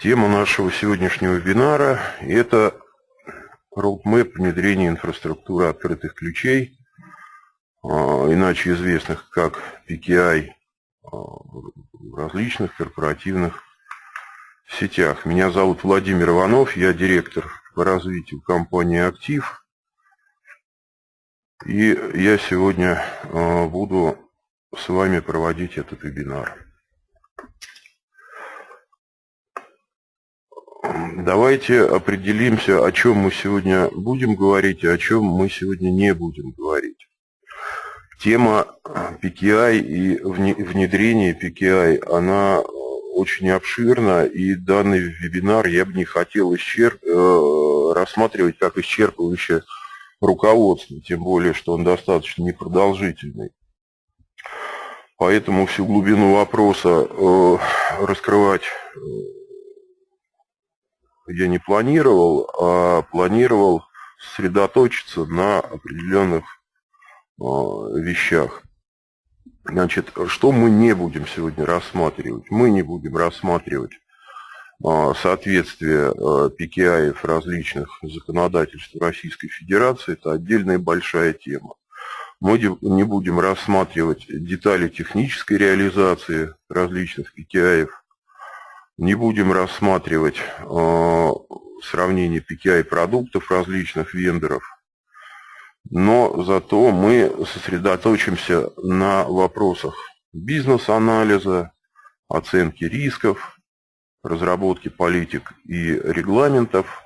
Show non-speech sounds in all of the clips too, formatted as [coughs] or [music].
Тема нашего сегодняшнего вебинара – это roadmap внедрения инфраструктуры открытых ключей, а, иначе известных как PKI а, в различных корпоративных сетях. Меня зовут Владимир Иванов, я директор по развитию компании «Актив». И я сегодня а, буду с вами проводить этот вебинар. Давайте определимся, о чем мы сегодня будем говорить, и о чем мы сегодня не будем говорить. Тема PKI и внедрение PKI, она очень обширна, и данный вебинар я бы не хотел исчерп... Э, рассматривать как исчерпывающее руководство, тем более, что он достаточно непродолжительный. Поэтому всю глубину вопроса э, раскрывать э, я не планировал, а планировал сосредоточиться на определенных а, вещах. Значит, что мы не будем сегодня рассматривать? Мы не будем рассматривать а, соответствие PKI а, различных законодательств Российской Федерации. Это отдельная большая тема. Мы не будем рассматривать детали технической реализации различных PKI не будем рассматривать э, сравнение PKI продуктов различных вендоров, но зато мы сосредоточимся на вопросах бизнес-анализа, оценки рисков, разработки политик и регламентов,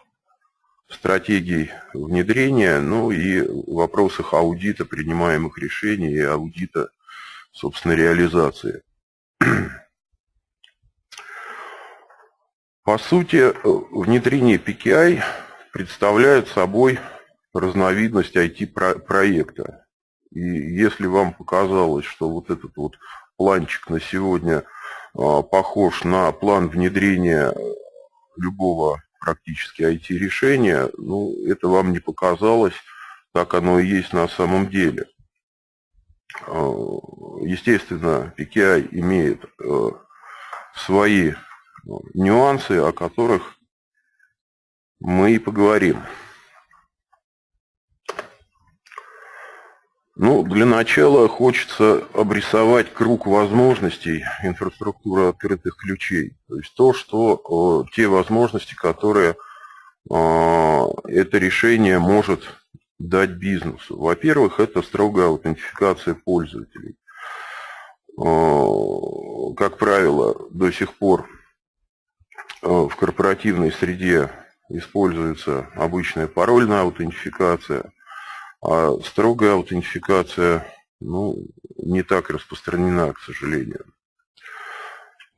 стратегий внедрения, ну и вопросах аудита принимаемых решений и аудита, собственно, реализации. По сути, внедрение PKI представляет собой разновидность IT-проекта. И если вам показалось, что вот этот вот планчик на сегодня а, похож на план внедрения любого практически IT-решения, ну, это вам не показалось, так оно и есть на самом деле. А, естественно, PKI имеет э, свои нюансы, о которых мы и поговорим. Ну, для начала хочется обрисовать круг возможностей инфраструктуры открытых ключей. То есть то, что те возможности, которые это решение может дать бизнесу. Во-первых, это строгая аутентификация пользователей. Как правило, до сих пор в корпоративной среде используется обычная парольная аутентификация, а строгая аутентификация ну, не так распространена, к сожалению.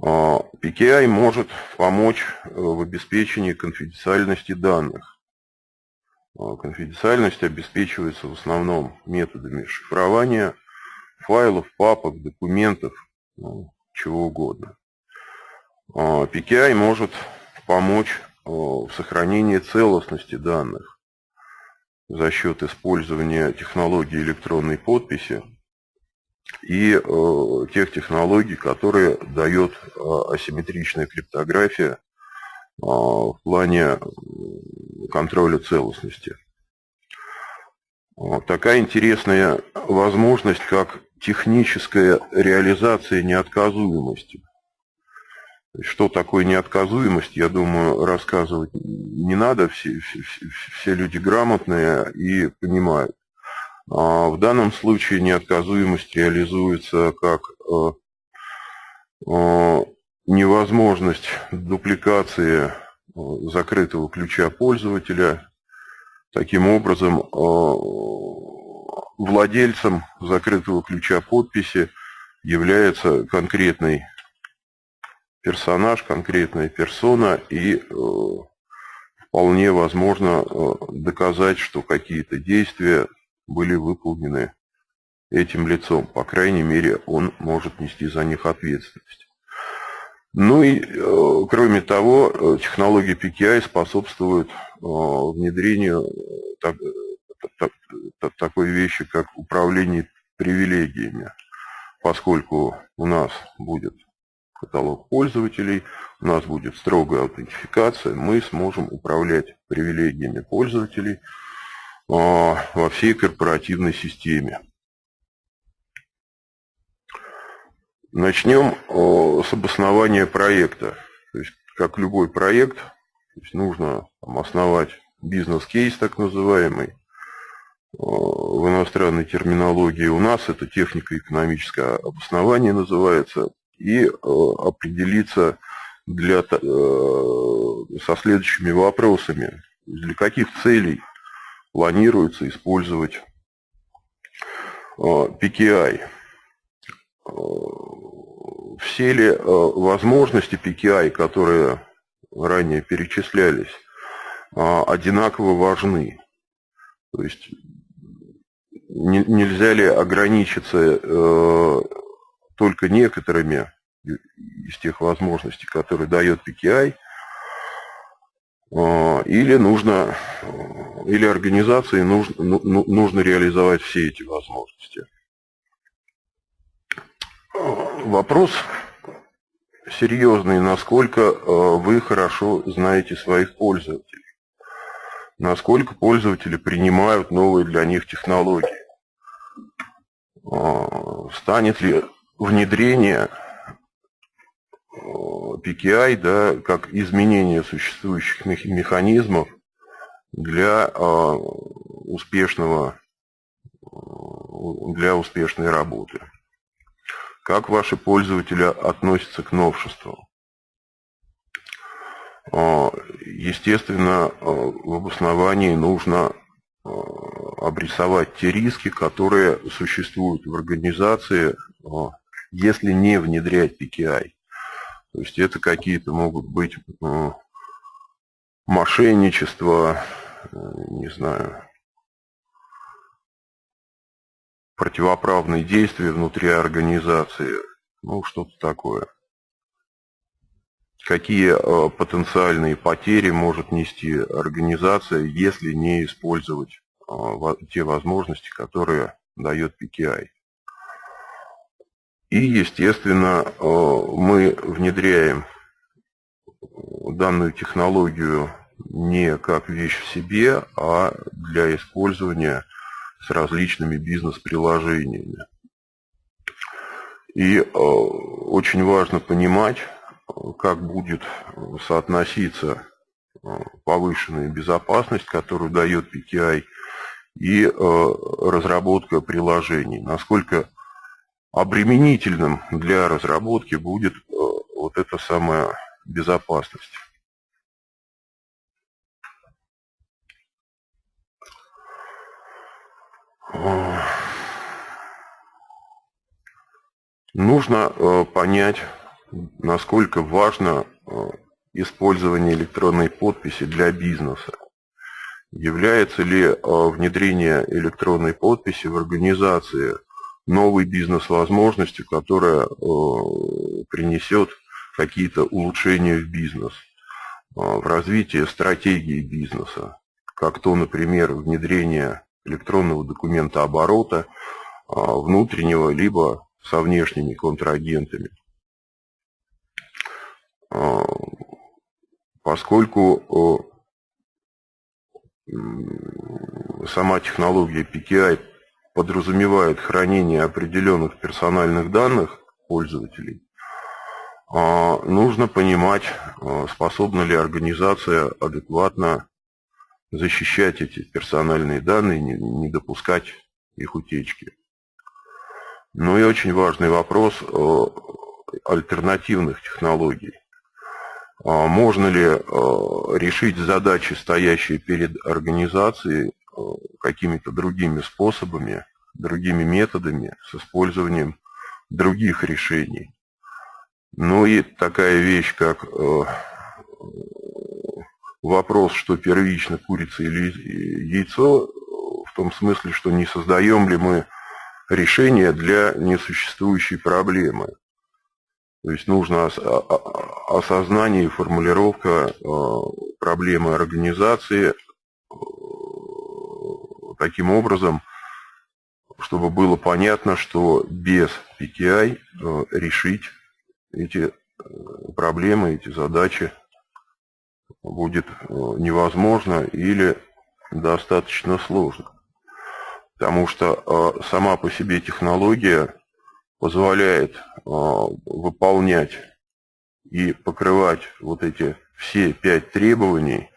А, PKI может помочь э, в обеспечении конфиденциальности данных. А, конфиденциальность обеспечивается в основном методами шифрования файлов, папок, документов, ну, чего угодно. PKI а, может помочь а, в сохранении целостности данных за счет использования технологии электронной подписи и а, тех технологий, которые дает асимметричная криптография в плане контроля целостности. Такая интересная возможность, как техническая реализация неотказуемости – что такое неотказуемость, я думаю, рассказывать не надо, все, все, все люди грамотные и понимают. А в данном случае неотказуемость реализуется как э, э, невозможность дупликации э, закрытого ключа пользователя. Таким образом, владельцем закрытого ключа подписи является конкретный персонаж, конкретная персона, и э, вполне возможно э, доказать, что какие-то действия были выполнены этим лицом. По крайней мере, он может нести за них ответственность. Ну и, э, кроме того, технология PKI способствует внедрению такой вещи, как управление привилегиями, поскольку у нас будет каталог пользователей, у нас будет строгая аутентификация, мы сможем управлять привилегиями пользователей а, во всей корпоративной системе. Начнем с обоснования проекта. То есть, как любой проект, нужно основать бизнес-кейс так называемый, в иностранной терминологии у нас это технико-экономическое обоснование называется, и определиться для, со следующими вопросами. Для каких целей планируется использовать PKI? Все ли возможности PKI, которые ранее перечислялись, одинаково важны? То есть нельзя ли ограничиться э, только некоторыми из тех возможностей, которые дает PKI, э, или нужно, или организации нужно, ну, ну, нужно реализовать все эти возможности. Вопрос серьезный, насколько э, вы хорошо знаете своих пользователей насколько пользователи принимают новые для них технологии. Станет ли внедрение а, PKI да, как изменение существующих механизмов для а, успешного для успешной работы. Как ваши пользователи относятся к новшеству? Естественно, в обосновании нужно Э, обрисовать те риски, которые существуют в организации, э, если не внедрять PKI. То есть это какие-то могут быть э, мошенничество, не знаю, противоправные действия внутри организации, ну что-то такое. Какие потенциальные потери может нести организация, если не использовать те возможности, которые дает PKI. И, естественно, мы внедряем данную технологию не как вещь в себе, а для использования с различными бизнес-приложениями. И очень важно понимать, как будет соотноситься повышенная безопасность, которую дает PKI, и разработка приложений. Насколько обременительным для разработки будет вот эта самая безопасность. Нужно понять насколько важно э, использование электронной подписи для бизнеса. Является ли э, внедрение электронной подписи в организации новой бизнес-возможностью, которая э, принесет какие-то улучшения в бизнес, в развитие стратегии бизнеса, как то, например, внедрение электронного документа оборота внутреннего либо со внешними контрагентами. Поскольку сама технология PKI подразумевает хранение определенных персональных данных пользователей, а, нужно понимать, а, способна ли организация адекватно защищать эти персональные данные, не допускать их утечки. Ну и очень важный вопрос альтернативных технологий. А можно ли решить задачи, стоящие перед организацией, какими-то другими способами, другими методами, с использованием других решений. Ну и такая вещь, как э, вопрос, что первично, курица или яйцо, в том смысле, что не создаем ли мы решение для несуществующей проблемы. То есть нужно осознание и формулировка э, проблемы организации таким образом, чтобы было понятно, что без PTI э, решить эти проблемы, эти задачи будет невозможно или достаточно сложно. Потому что сама по себе технология позволяет выполнять и покрывать вот эти все пять требований,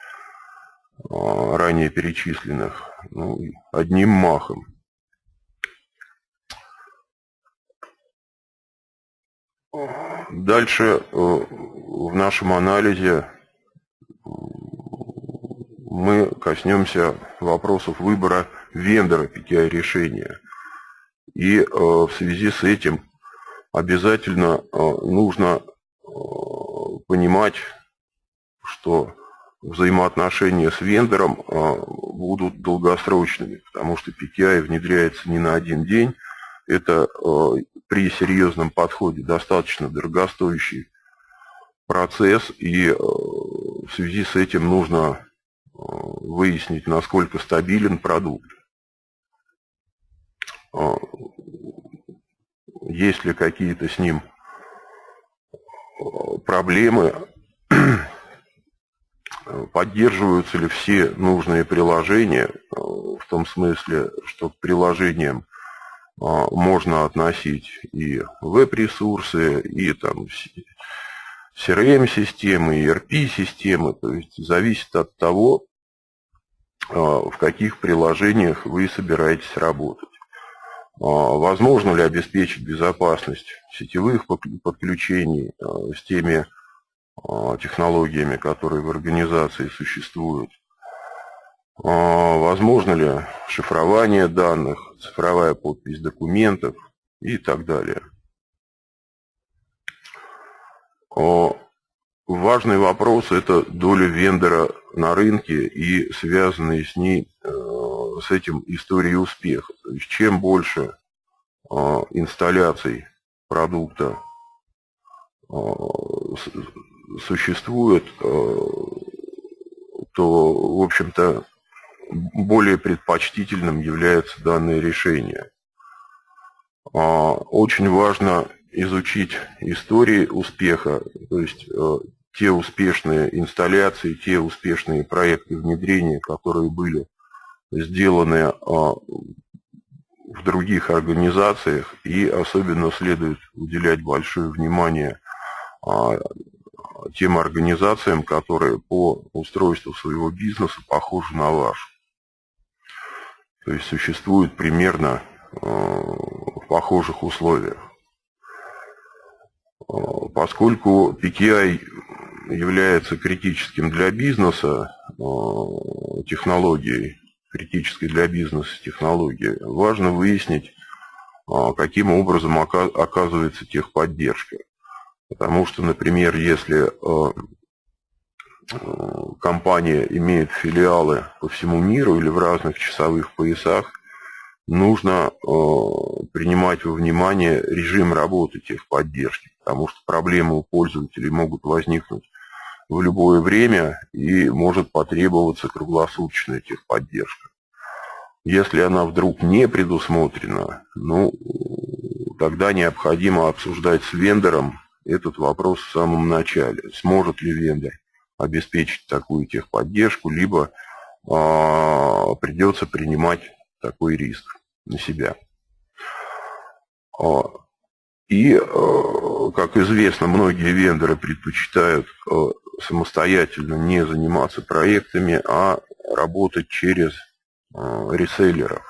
ранее перечисленных, ну, одним махом. Дальше э, в нашем анализе мы коснемся вопросов выбора вендора PTI решения. И э, в связи с этим обязательно э, нужно понимать, что взаимоотношения с вендором будут долгосрочными, потому что PTI внедряется не на один день, это э, при серьезном подходе достаточно дорогостоящий процесс, и э, в связи с этим нужно выяснить, насколько стабилен продукт. Есть ли какие-то с ним проблемы, [clears throat] поддерживаются ли все нужные приложения, в том смысле, что к приложениям а, можно относить и веб-ресурсы, и там CRM-системы, ERP-системы, то есть зависит от того, а, в каких приложениях вы собираетесь работать. Возможно ли обеспечить безопасность сетевых подключений с теми технологиями, которые в организации существуют. Возможно ли шифрование данных, цифровая подпись документов и так далее. Важный вопрос – это доля вендора на рынке и связанные с ней, с этим истории успеха. То есть чем больше инсталляций продукта существует, то, в общем-то, более предпочтительным является данное решение. А, очень важно изучить истории успеха, то есть э, те успешные инсталляции, те успешные проекты внедрения, которые были сделаны а, в других организациях, и особенно следует уделять большое внимание а, тем организациям, которые по устройству своего бизнеса похожи на ваш. То есть существует примерно э, в похожих условиях. Э, поскольку PKI является критическим для бизнеса э, технологией, критической для бизнеса технологией, важно выяснить, каким образом оказывается техподдержка. Потому что, например, если компания имеет филиалы по всему миру или в разных часовых поясах, нужно э, принимать во внимание режим работы техподдержки, потому что проблемы у пользователей могут возникнуть в любое время и может потребоваться круглосуточная техподдержка. Если она вдруг не предусмотрена, ну, тогда необходимо обсуждать с вендором этот вопрос в самом начале. Сможет ли вендор обеспечить такую техподдержку, либо а, придется принимать такой риск на себя. А, и, а, как известно, многие вендоры предпочитают а, самостоятельно не заниматься проектами, а работать через а, реселлеров.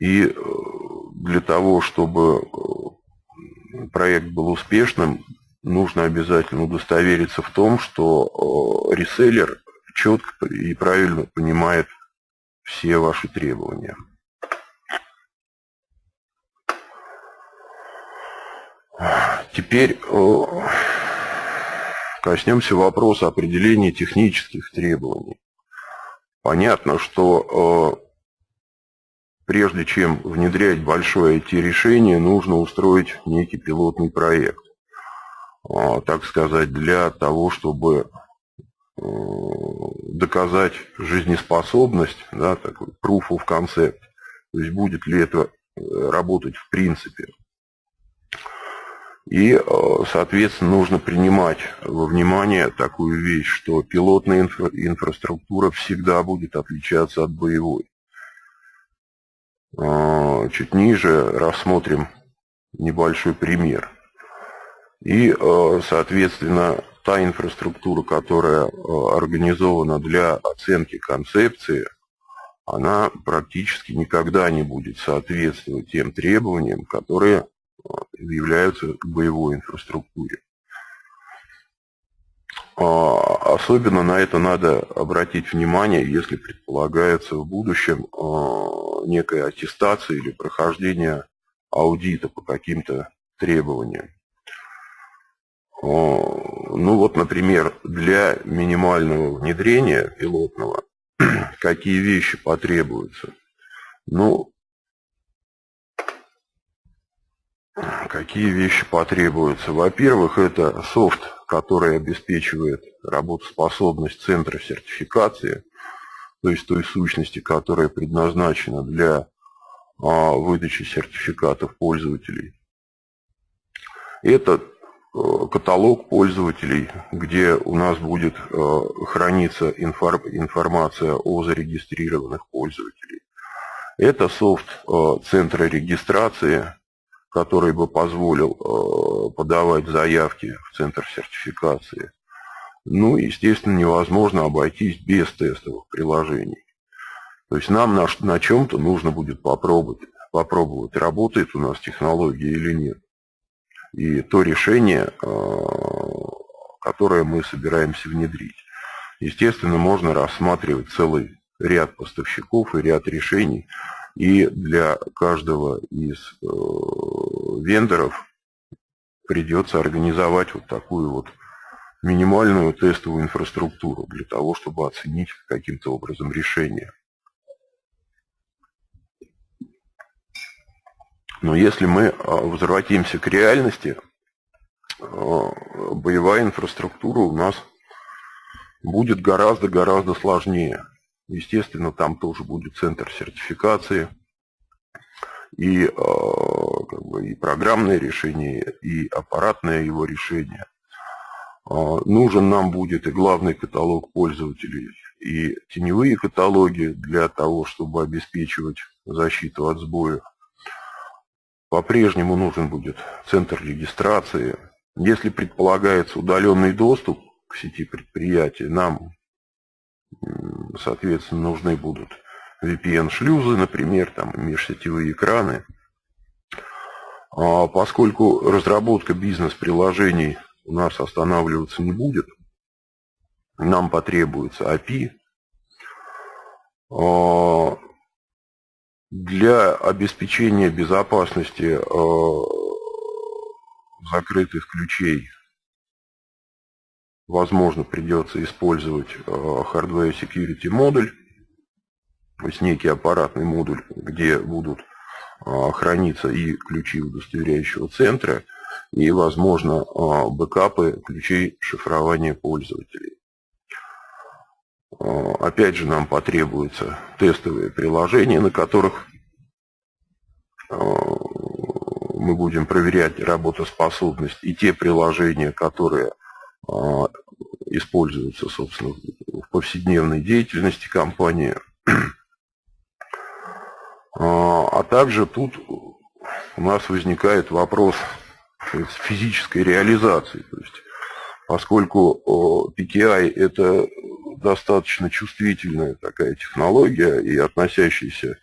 И для того, чтобы проект был успешным, нужно обязательно удостовериться в том, что реселлер четко и правильно понимает все ваши требования. Теперь коснемся вопроса определения технических требований. Понятно, что прежде чем внедрять большое IT-решение, нужно устроить некий пилотный проект. А, так сказать, для того, чтобы э, доказать жизнеспособность, да, такой proof of concept, то есть будет ли это э, работать в принципе. И, соответственно, нужно принимать во внимание такую вещь, что пилотная инфра инфраструктура всегда будет отличаться от боевой. Чуть ниже рассмотрим небольшой пример. И, соответственно, та инфраструктура, которая организована для оценки концепции, она практически никогда не будет соответствовать тем требованиям, которые являются к боевой инфраструктуре. А, особенно на это надо обратить внимание, если предполагается в будущем а, некая аттестация или прохождение аудита по каким-то требованиям. А, ну вот, например, для минимального внедрения пилотного [clears throat] какие вещи потребуются? Ну, какие вещи потребуются? Во-первых, это софт, который обеспечивает работоспособность центра сертификации, то есть той сущности, которая предназначена для а, выдачи сертификатов пользователей. Это Э, каталог пользователей, где у нас будет э, храниться информация о зарегистрированных пользователей. Это софт э, центра регистрации, который бы позволил подавать заявки в центр сертификации. Ну, естественно, невозможно обойтись без тестовых приложений. То есть нам на, на чем-то нужно будет попробовать, попробовать, работает у нас технология или нет и то решение, э, которое мы собираемся внедрить. Естественно, можно рассматривать целый ряд поставщиков и ряд решений, и для каждого из э, вендоров придется организовать вот такую вот минимальную тестовую инфраструктуру для того, чтобы оценить каким-то образом решение. Но если мы а, возвратимся к реальности, а, боевая инфраструктура у нас будет гораздо-гораздо сложнее. Естественно, там тоже будет центр сертификации, и, а, как бы, и программное решение, и аппаратное его решение. Нужен нам будет и главный каталог пользователей, и теневые каталоги для того, чтобы обеспечивать защиту от сбоев. По-прежнему нужен будет центр регистрации. Если предполагается удаленный доступ к сети предприятия, нам, соответственно, нужны будут VPN-шлюзы, например, там межсетевые экраны. А поскольку разработка бизнес-приложений у нас останавливаться не будет, нам потребуется API. Для обеспечения безопасности э, закрытых ключей возможно придется использовать Hardware Security модуль, то есть некий аппаратный модуль, где будут э, храниться и ключи удостоверяющего центра, и, возможно, бэкапы ключей шифрования пользователей. Э, опять же, нам потребуются тестовые приложения, на которых мы будем проверять работоспособность и те приложения, которые используются, собственно, в повседневной деятельности компании. А также тут у нас возникает вопрос физической реализации. То есть, поскольку PKI – это достаточно чувствительная такая технология и относящаяся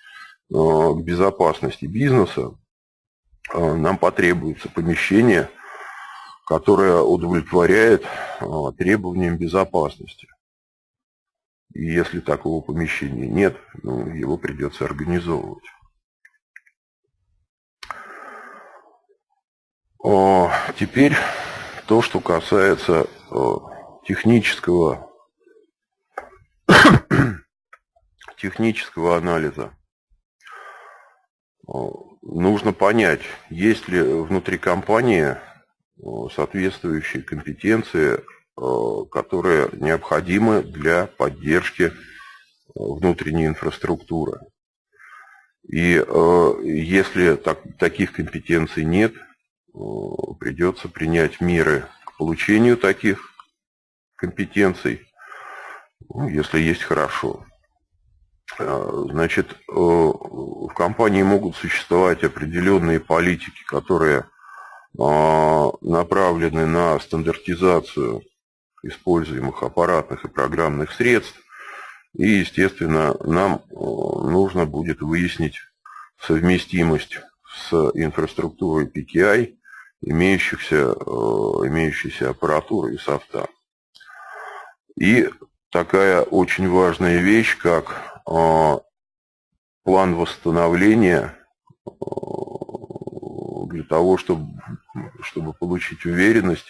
к безопасности бизнеса, нам потребуется помещение, которое удовлетворяет требованиям безопасности. И если такого помещения нет, ну, его придется организовывать. Теперь то, что касается технического [coughs] технического анализа. Нужно понять, есть ли внутри компании соответствующие компетенции, которые необходимы для поддержки внутренней инфраструктуры. И если так, таких компетенций нет, придется принять меры к получению таких компетенций, ну, если есть хорошо. Значит, в компании могут существовать определенные политики, которые направлены на стандартизацию используемых аппаратных и программных средств. И, естественно, нам э, нужно будет выяснить совместимость с инфраструктурой PKI имеющихся, э, имеющейся аппаратуры и софта. И такая очень важная вещь, как э, план восстановления для того, чтобы, чтобы получить уверенность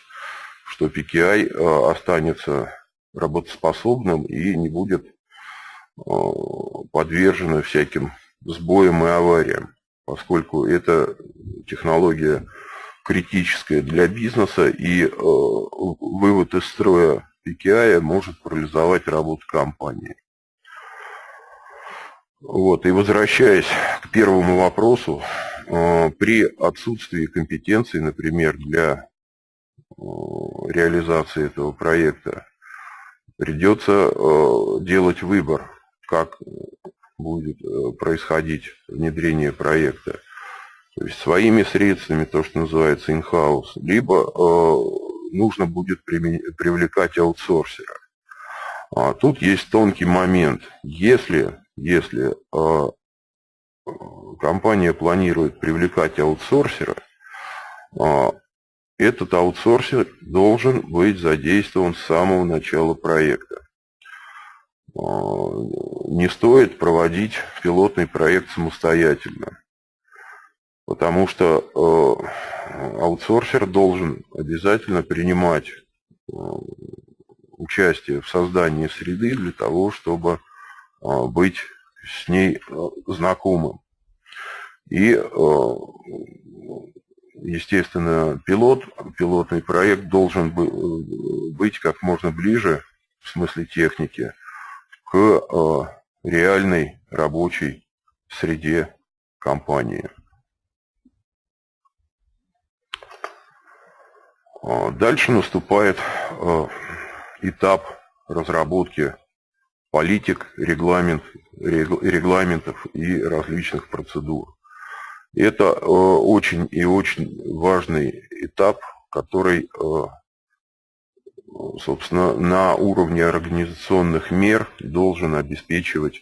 что PKI э, останется работоспособным и не будет э, подвержено всяким сбоям и авариям, поскольку это технология критическая для бизнеса, и э, вывод из строя PKI может парализовать работу компании. Вот, и возвращаясь к первому вопросу, при отсутствии компетенции, например, для реализации этого проекта, придется э, делать выбор, как будет э, происходить внедрение проекта. То есть своими средствами, то, что называется in-house, либо э, нужно будет привлекать аутсорсера. А тут есть тонкий момент. Если, если компания планирует привлекать аутсорсера, этот аутсорсер должен быть задействован с самого начала проекта. А, не стоит проводить пилотный проект самостоятельно, потому что э, аутсорсер должен обязательно принимать э, участие в создании среды для того, чтобы быть с ней знакомым. И естественно, пилот, пилотный проект должен э, быть как можно ближе, в смысле техники, к э, реальной рабочей среде компании. А дальше наступает э, этап разработки политик, регламент, регламентов и различных процедур. Это э, очень и очень важный этап, который, э, собственно, на уровне организационных мер должен обеспечивать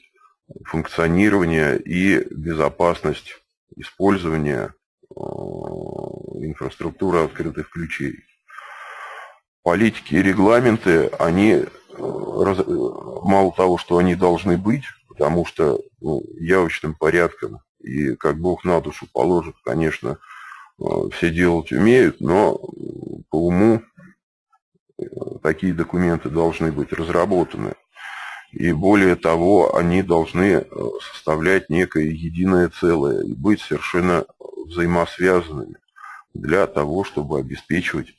функционирование и безопасность использования э, инфраструктуры открытых ключей. Политики и регламенты, они мало того, что они должны быть, потому что ну, явочным порядком и как Бог на душу положит, конечно, э, все делать умеют, но по уму э, такие документы должны быть разработаны. И более того, они должны э, составлять некое единое целое и быть совершенно взаимосвязанными для того, чтобы обеспечивать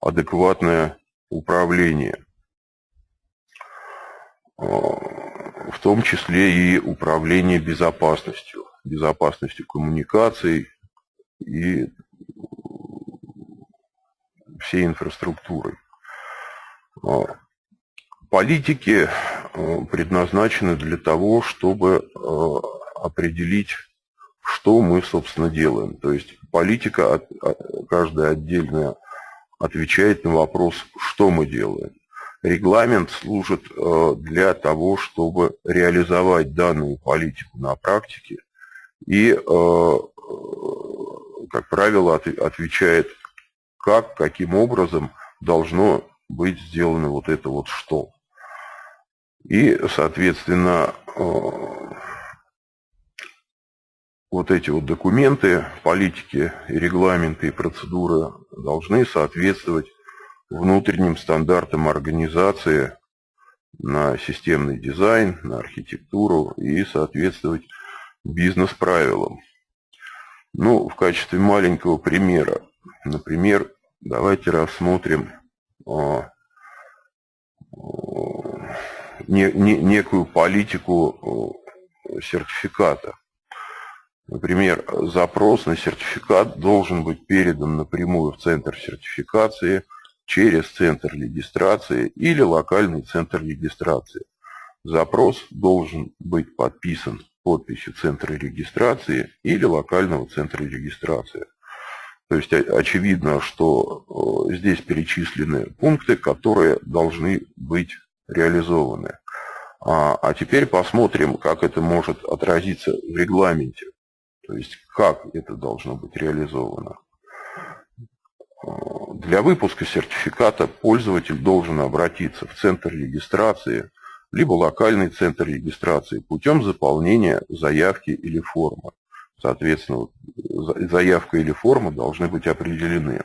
адекватное управление в том числе и управление безопасностью безопасностью коммуникаций и всей инфраструктурой. А, политики а, предназначены для того, чтобы а, определить, что мы, собственно, делаем. То есть политика, каждая отдельная, отвечает на вопрос, что мы делаем. Регламент служит для того, чтобы реализовать данную политику на практике и, э, как правило, отвечает, как, каким образом должно быть сделано вот это вот что. И, соответственно, э, вот эти вот документы, политики, регламенты и процедуры должны соответствовать внутренним стандартам организации на системный дизайн, на архитектуру и соответствовать бизнес-правилам. Ну, в качестве маленького примера, например, давайте рассмотрим а, не, не, некую политику а, сертификата. Например, запрос на сертификат должен быть передан напрямую в центр сертификации через центр регистрации или локальный центр регистрации. Запрос должен быть подписан подписью центра регистрации или локального центра регистрации. То есть очевидно, что здесь перечислены пункты, которые должны быть реализованы. А, а теперь посмотрим, как это может отразиться в регламенте. То есть как это должно быть реализовано. Для выпуска сертификата пользователь должен обратиться в центр регистрации, либо локальный центр регистрации путем заполнения заявки или формы. Соответственно, заявка или форма должны быть определены.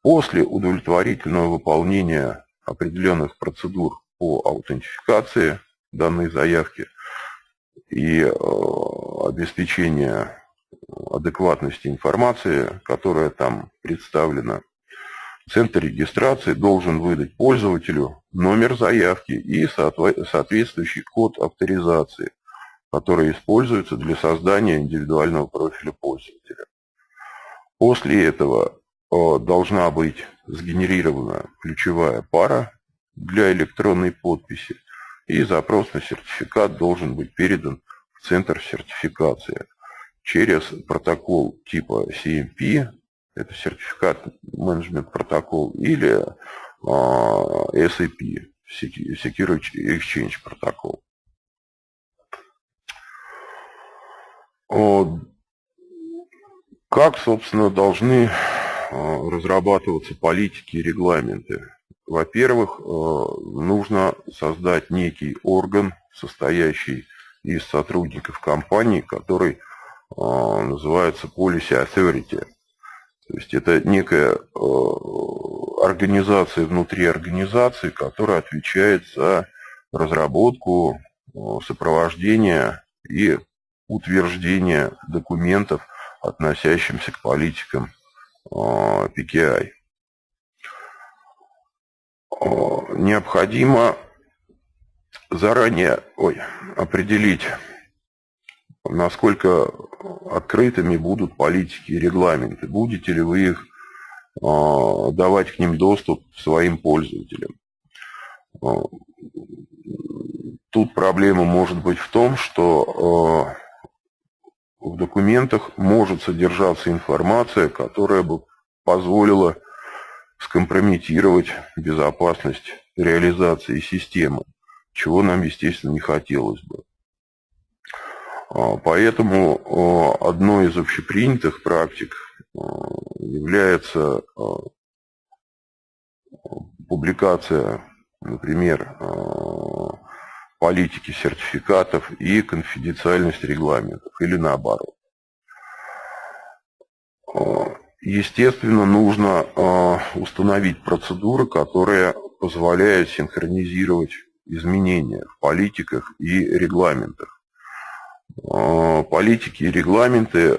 После удовлетворительного выполнения определенных процедур по аутентификации данной заявки и э, обеспечения адекватности информации, которая там представлена. Центр регистрации должен выдать пользователю номер заявки и соответствующий код авторизации, который используется для создания индивидуального профиля пользователя. После этого э, должна быть сгенерирована ключевая пара для электронной подписи, и запрос на сертификат должен быть передан в центр сертификации через протокол типа CMP, это сертификат менеджмент протокол, или а, SAP, Security Exchange протокол. Как, собственно, должны а, разрабатываться политики и регламенты? Во-первых, э, нужно создать некий орган, состоящий из сотрудников компании, который называется Policy Authority. То есть это некая э, организация внутри организации, которая отвечает за разработку, сопровождение и утверждение документов, относящихся к политикам PKI. необходимо заранее ой, определить, насколько открытыми будут политики и регламенты. Будете ли вы их а, давать к ним доступ своим пользователям. А, тут проблема может быть в том, что а, в документах может содержаться информация, которая бы позволила скомпрометировать безопасность реализации системы, чего нам, естественно, не хотелось бы. А, поэтому а, одной из общепринятых практик а, является публикация, например, политики сертификатов и конфиденциальность регламентов, или наоборот. Естественно, нужно установить процедуры, которые позволяют синхронизировать изменения в политиках и регламентах. Э, политики и регламенты э,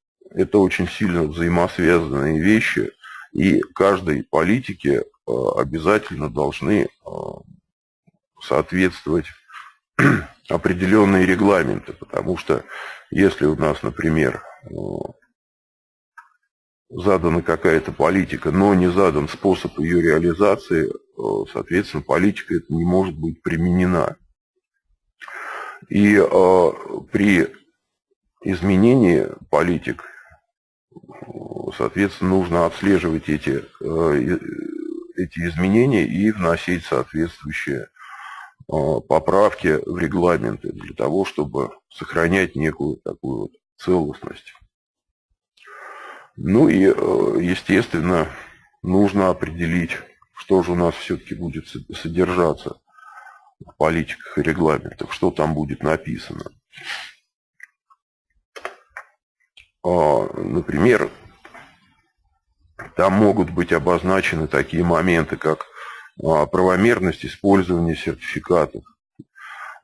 – это очень сильно взаимосвязанные вещи, и каждой политике обязательно должны соответствовать [clears throat] определенные регламенты, потому что если у нас, например, задана какая-то политика, но не задан способ ее реализации, соответственно, политика это не может быть применена. И э, при изменении политик, соответственно, нужно отслеживать эти, э, эти изменения и вносить соответствующие э, поправки в регламенты для того, чтобы сохранять некую такую вот целостность. Ну и, э, естественно, нужно определить, что же у нас все-таки будет содержаться политиках и регламентах, что там будет написано. А, например, там могут быть обозначены такие моменты, как а, правомерность использования сертификатов,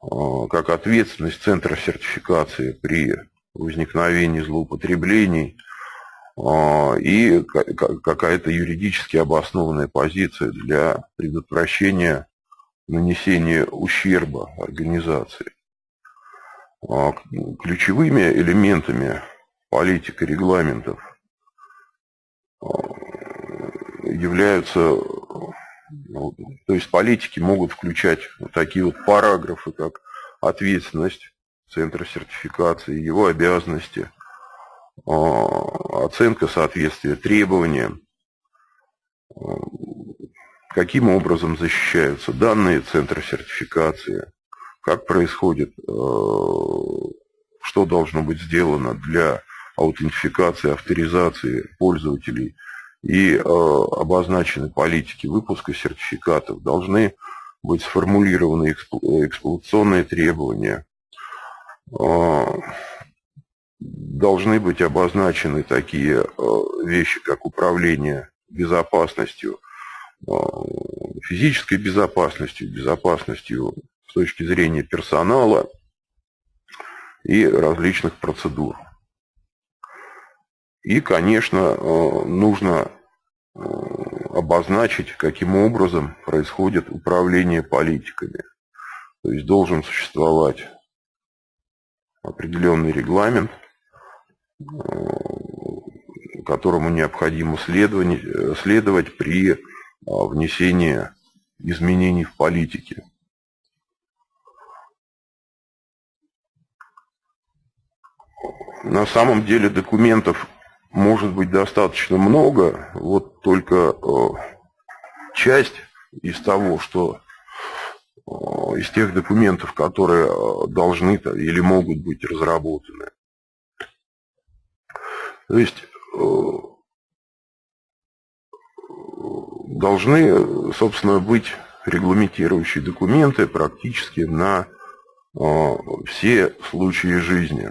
а, как ответственность центра сертификации при возникновении злоупотреблений, и какая-то юридически обоснованная позиция для предотвращения нанесения ущерба организации. ключевыми элементами политик и регламентов являются, ну, то есть политики могут включать вот такие вот параграфы, как ответственность центра сертификации, его обязанности, а, оценка соответствия требованиям, каким образом защищаются данные центра сертификации, как происходит, э, что должно быть сделано для аутентификации, авторизации пользователей? И э, обозначены политики выпуска сертификатов, должны быть сформулированы эксплуатационные требования, э, должны быть обозначены такие вещи, как управление безопасностью, физической безопасностью, безопасностью с точки зрения персонала и различных процедур. И, конечно, э, нужно э, обозначить, каким образом происходит управление политиками. То есть должен существовать определенный регламент, которому необходимо следовать при внесении изменений в политике. На самом деле документов может быть достаточно много, вот только часть из того, что из тех документов, которые должны или могут быть разработаны. То есть должны, собственно, быть регламентирующие документы практически на все случаи жизни.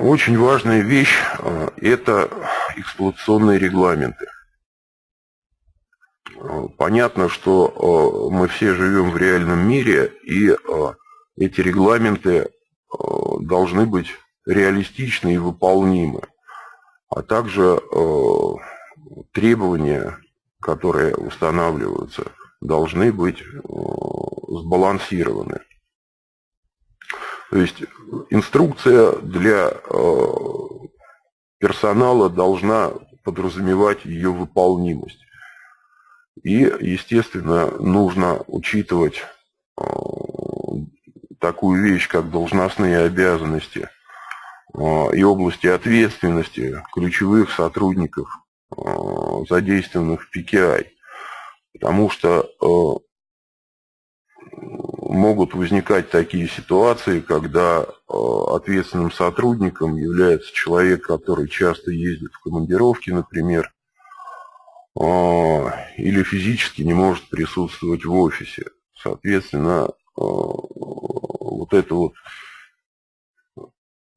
Очень важная вещь э, – это эксплуатационные регламенты. Э, понятно, что э, мы все живем в реальном мире, и эти регламенты должны быть реалистичны и выполнимы, а также требования, которые устанавливаются, должны быть сбалансированы. То есть инструкция для э, персонала должна подразумевать ее выполнимость. И, естественно, нужно учитывать э, такую вещь, как должностные обязанности э, и области ответственности ключевых сотрудников, задействованных в PKI. Потому что могут возникать такие ситуации, когда ответственным сотрудником является человек, который часто ездит в командировки, например, или физически не может присутствовать в офисе. Соответственно, вот эта вот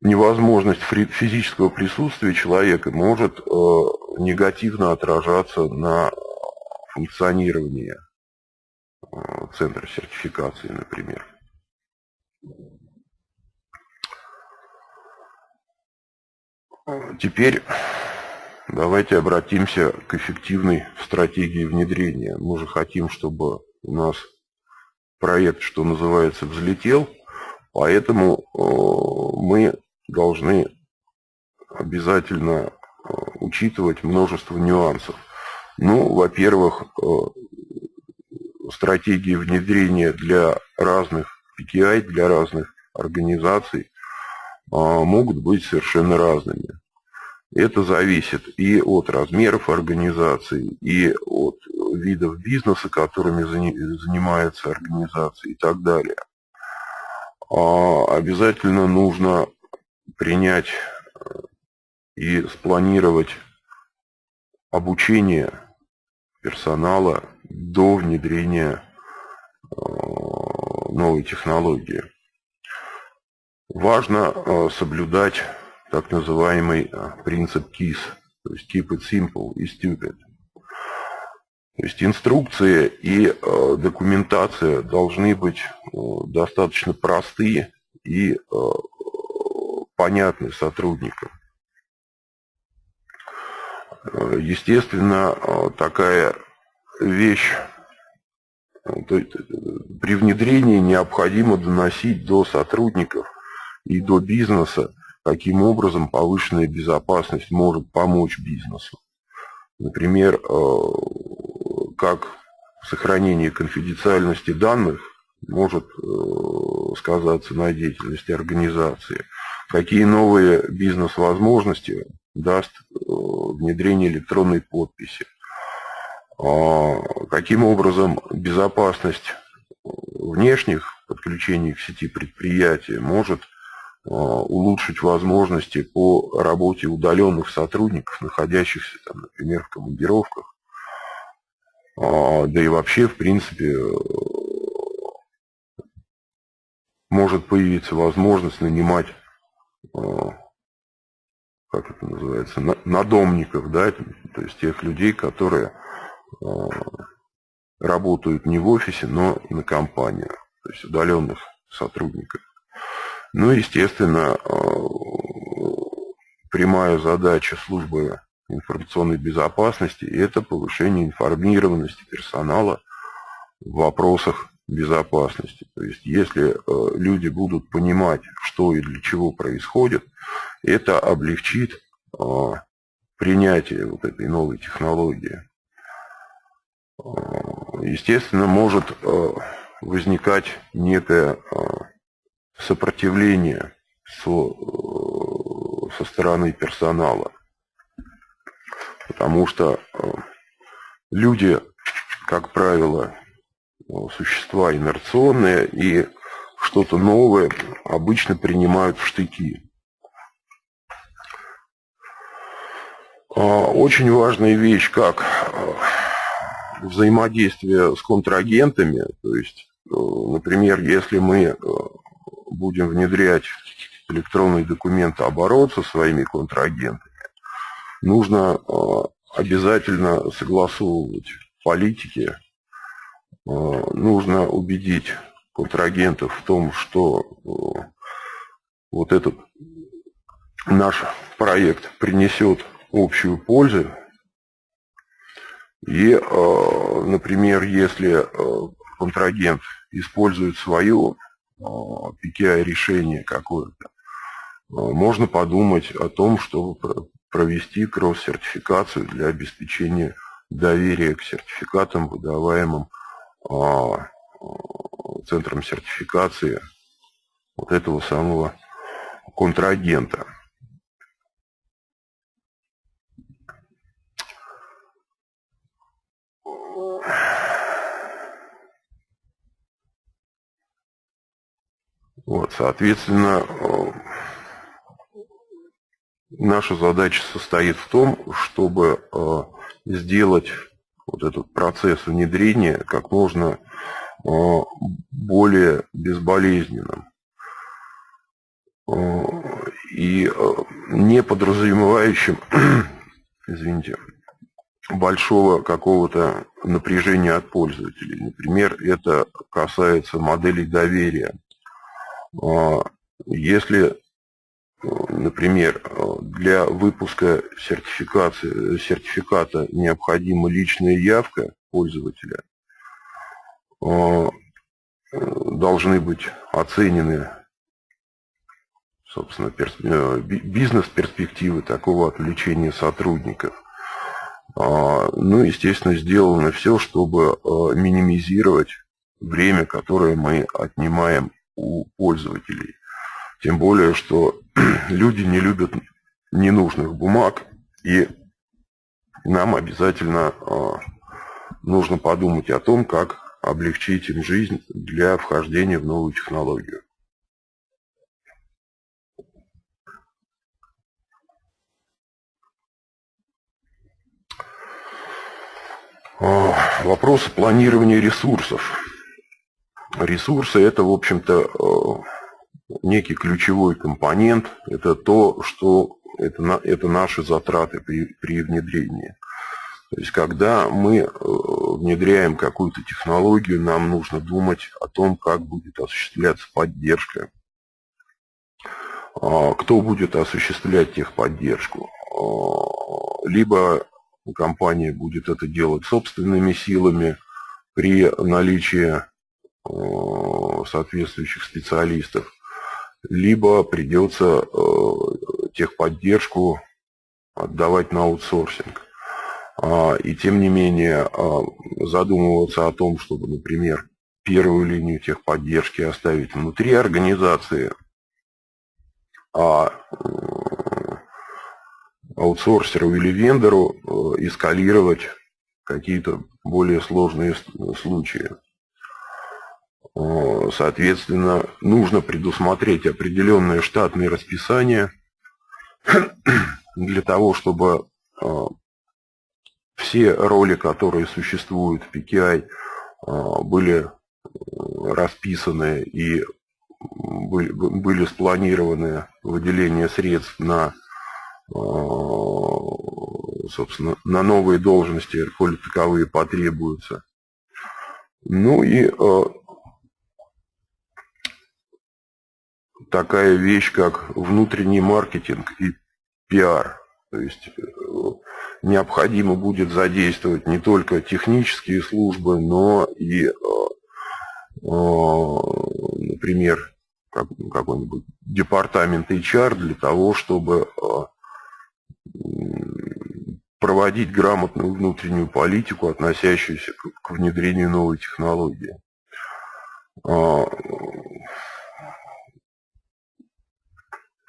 невозможность физического присутствия человека может негативно отражаться на функционировании Э, центра сертификации, например. Теперь давайте обратимся к эффективной стратегии внедрения. Мы же хотим, чтобы у нас проект, что называется, взлетел, поэтому э, мы должны обязательно э, учитывать множество нюансов. Ну, во-первых, стратегии внедрения для разных PKI, для разных организаций а, могут быть совершенно разными. Это зависит и от размеров организации, и от видов бизнеса, которыми занимается организация и так далее. А, обязательно нужно принять э, и спланировать обучение персонала до внедрения э, новой технологии. Важно э, соблюдать так называемый принцип KISS, то есть Keep it simple и stupid. То есть инструкция и документация должны быть достаточно простые и понятны сотрудникам. Естественно, такая вещь, есть, при внедрении необходимо доносить до сотрудников и до бизнеса, каким образом повышенная безопасность может помочь бизнесу. Например, как сохранение конфиденциальности данных может сказаться на деятельности организации, какие новые бизнес-возможности даст внедрение электронной подписи, а, каким образом безопасность внешних подключений к сети предприятия может а, улучшить возможности по работе удаленных сотрудников, находящихся, там, например, в командировках, а, да и вообще, в принципе, может появиться возможность нанимать, как это называется, надомников, да, то есть тех людей, которые Э, работают не в офисе, но на компанию, то есть удаленных сотрудников. Ну, естественно, э, прямая задача службы информационной безопасности – это повышение информированности персонала в вопросах безопасности. То есть, если э, люди будут понимать, что и для чего происходит, это облегчит принятие вот этой новой технологии естественно, может э, возникать некое э, сопротивление со, э, со стороны персонала. Потому что люди, как правило, существа инерционные и что-то новое обычно принимают в штыки. Очень важная вещь, как взаимодействие с контрагентами, то есть, э, например, если мы э, будем внедрять электронный документооборот со своими контрагентами, нужно э, обязательно согласовывать политики, нужно убедить контрагентов в том, что вот этот наш проект принесет общую пользу. И, э, например, если э, контрагент использует свое PKI-решение э, какое-то, можно подумать о том, чтобы провести кросс-сертификацию для обеспечения доверия к сертификатам, выдаваемым центром сертификации вот этого самого контрагента. Вот, соответственно, э, наша задача состоит в том, чтобы э, сделать вот этот процесс внедрения как можно э, более безболезненным и не подразумевающим, [clears throat] извините, большого какого-то напряжения от пользователей. Например, это касается моделей доверия. Если, например, для выпуска сертификации, сертификата необходима личная явка пользователя, должны быть оценены собственно, э, бизнес-перспективы такого отвлечения сотрудников. А, ну, естественно, сделано все, чтобы минимизировать время, которое мы отнимаем у пользователей. Тем более, что [clears throat] люди не любят ненужных бумаг, и нам обязательно а, нужно подумать о том, как облегчить им жизнь для вхождения в новую технологию. А, Вопросы планирования ресурсов. Ресурсы – это, в общем-то, э, некий ключевой компонент. Это то, что это, это наши затраты при, при внедрении. То есть, когда мы э, внедряем какую-то технологию, нам нужно думать о том, как будет осуществляться поддержка, а, кто будет осуществлять техподдержку. А, либо компания будет это делать собственными силами, при наличии соответствующих специалистов, либо придется техподдержку отдавать на аутсорсинг. А, и тем не менее задумываться о том, чтобы, например, первую линию техподдержки оставить внутри организации, а аутсорсеру или вендору э, эскалировать какие-то более сложные случаи. Соответственно, нужно предусмотреть определенное штатное расписание для того, чтобы э, все роли, которые существуют в PKI, были расписаны и были спланированы выделение средств на а, собственно, на новые должности, коли таковые потребуются. Ну и а, такая вещь, как внутренний маркетинг и пиар. То есть э, необходимо будет задействовать не только технические службы, но и, а, например, какой-нибудь департамент HR для того, чтобы проводить грамотную внутреннюю политику, относящуюся к внедрению новой технологии.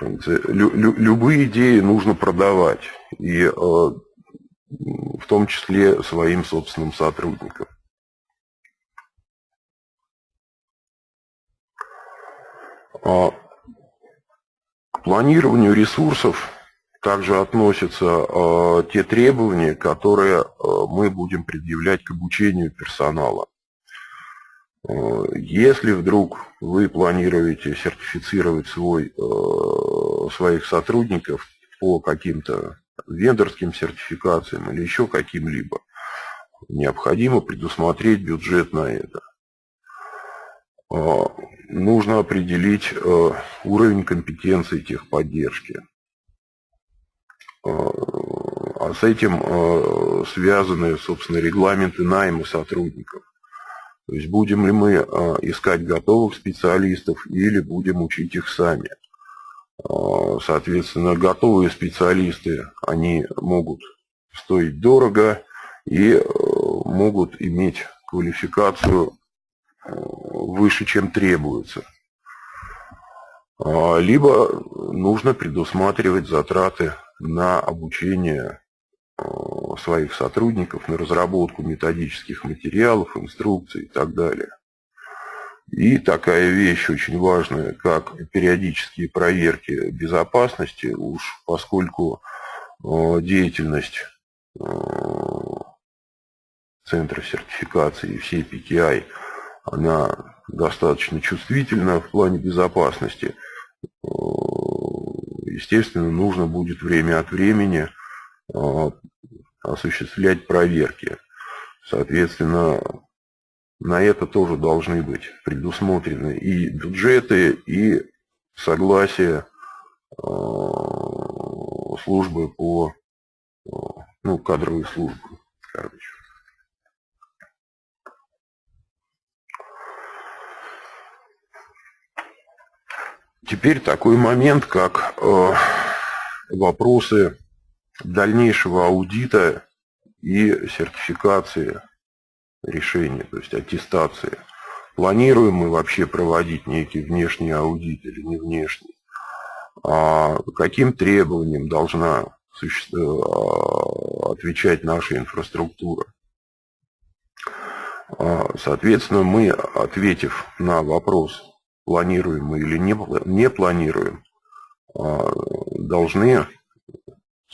А, любые идеи нужно продавать, и а, в том числе своим собственным сотрудникам. А, к планированию ресурсов также относятся э, те требования, которые э, мы будем предъявлять к обучению персонала. Если вдруг вы планируете сертифицировать свой, э, своих сотрудников по каким-то вендорским сертификациям или еще каким-либо, необходимо предусмотреть бюджет на это. Э, нужно определить э, уровень компетенции техподдержки. А с этим э, связаны, собственно, регламенты найма сотрудников. То есть будем ли мы э, искать готовых специалистов или будем учить их сами. Э, соответственно, готовые специалисты, они могут стоить дорого и могут иметь квалификацию выше, чем требуется. Либо нужно предусматривать затраты на обучение э, своих сотрудников, на разработку методических материалов, инструкций и так далее. И такая вещь очень важная, как периодические проверки безопасности, уж поскольку э, деятельность э, Центра сертификации и всей PKI, она достаточно чувствительна в плане безопасности естественно, нужно будет время от времени осуществлять проверки. Соответственно, на это тоже должны быть предусмотрены и бюджеты, и согласие а, службы по, а, ну, кадровой службы, короче. Теперь такой момент, как э, вопросы дальнейшего аудита и сертификации решения, то есть аттестации. Планируем мы вообще проводить некий внешний аудит или не внешний? А каким требованиям должна э, отвечать наша инфраструктура? А, соответственно, мы, ответив на вопрос планируем мы или не, не планируем, а, должны,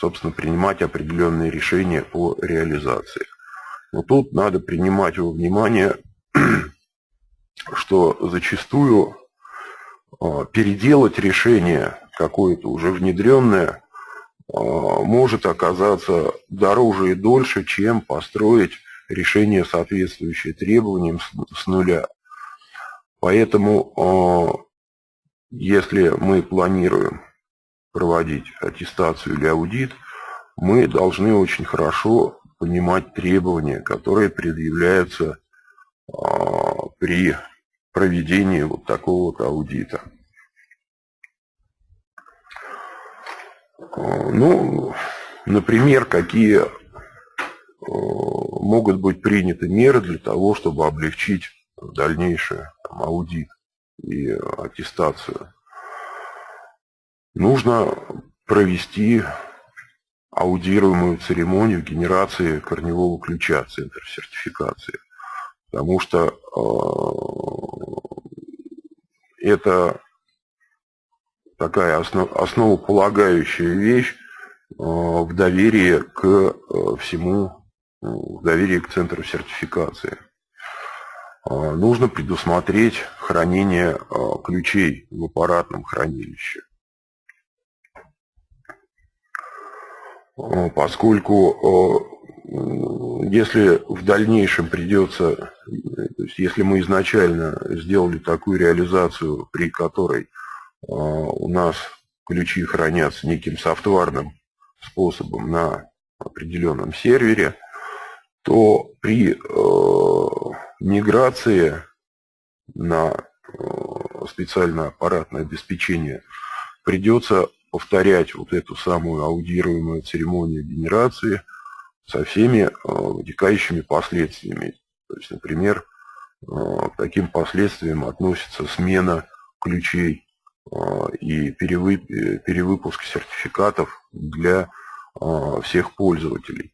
собственно, принимать определенные решения по реализации. Но тут надо принимать во внимание, [clears throat] что зачастую а, переделать решение какое-то уже внедренное а, может оказаться дороже и дольше, чем построить решение, соответствующее требованиям с нуля. Поэтому, а, если мы планируем проводить аттестацию или аудит, мы должны очень хорошо понимать требования, которые предъявляются при проведении вот такого вот аудита. Ну, например, какие могут быть приняты меры для того, чтобы облегчить дальнейший там, аудит и аттестацию. Нужно провести аудируемую церемонию генерации корневого ключа, центр сертификации. Потому что э, это такая основ, основополагающая вещь э, в доверии к э, всему, в доверии к центру сертификации. Э, нужно предусмотреть хранение э, ключей в аппаратном хранилище. Поскольку если в дальнейшем придется, то есть если мы изначально сделали такую реализацию, при которой у нас ключи хранятся неким софтварным способом на определенном сервере, то при э, миграции на э, специальное аппаратное обеспечение придется повторять вот эту самую аудируемую церемонию генерации со всеми э, вытекающими последствиями. То есть, например, э, к таким последствиям относится смена ключей и перевыпуск сертификатов для всех пользователей.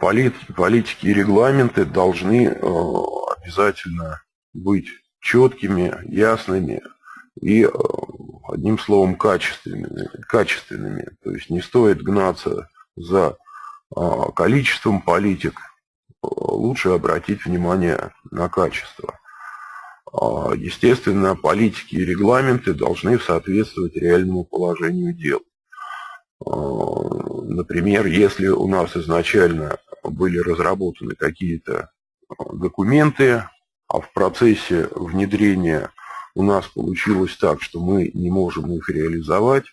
Политики и регламенты должны обязательно быть четкими, ясными и, одним словом, качественными. качественными. То есть не стоит гнаться за количеством политик, лучше обратить внимание на качество. А, естественно, политики и регламенты должны соответствовать реальному положению дел. А, например, если у нас изначально были разработаны какие-то а, документы, а в процессе внедрения у нас получилось так, что мы не можем их реализовать,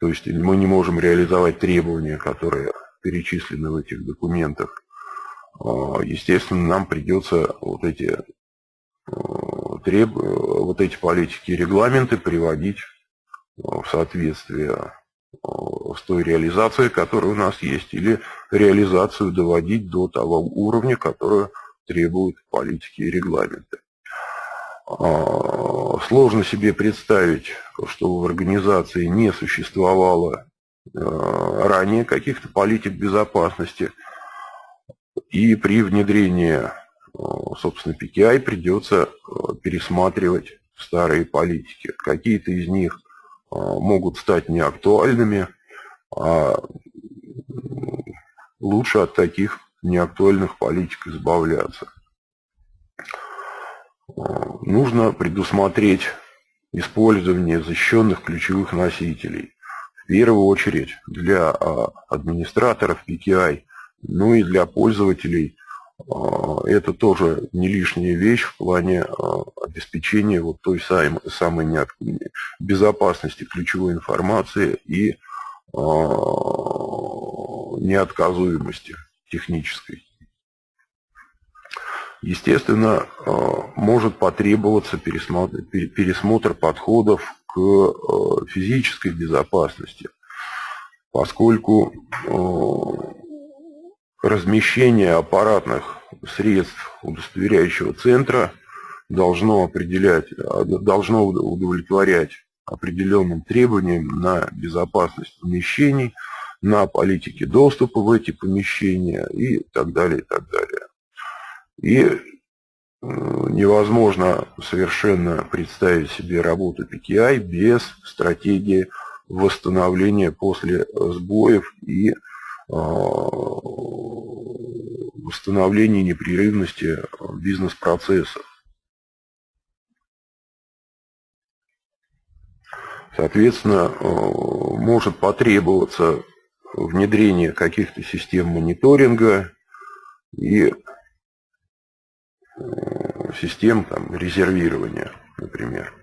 то есть мы не можем реализовать требования, которые перечислены в этих документах, естественно, нам придется вот эти треб... вот эти политики и регламенты приводить э, в соответствие с той реализацией, которая у нас есть, или реализацию доводить до того уровня, которую требуют политики и регламенты. А, сложно себе представить, что в организации не существовало э, ранее каких-то политик безопасности, и при внедрении собственно, PKI придется э, пересматривать старые политики. Какие-то из них э, могут стать неактуальными, а лучше от таких неактуальных политик избавляться. Нужно предусмотреть использование защищенных ключевых носителей. В первую очередь для администраторов PKI, ну и для пользователей а, это тоже не лишняя вещь в плане а, обеспечения вот той самой, самой безопасности ключевой информации и а, неотказуемости технической. Естественно, может потребоваться пересмотр, пересмотр подходов к физической безопасности, поскольку размещение аппаратных средств удостоверяющего центра должно определять, должно удовлетворять определенным требованиям на безопасность помещений, на политики доступа в эти помещения и так далее, и так далее. И невозможно совершенно представить себе работу PKI без стратегии восстановления после сбоев и восстановление непрерывности бизнес-процессов. Соответственно, может потребоваться внедрение каких-то систем мониторинга и систем там, резервирования, например.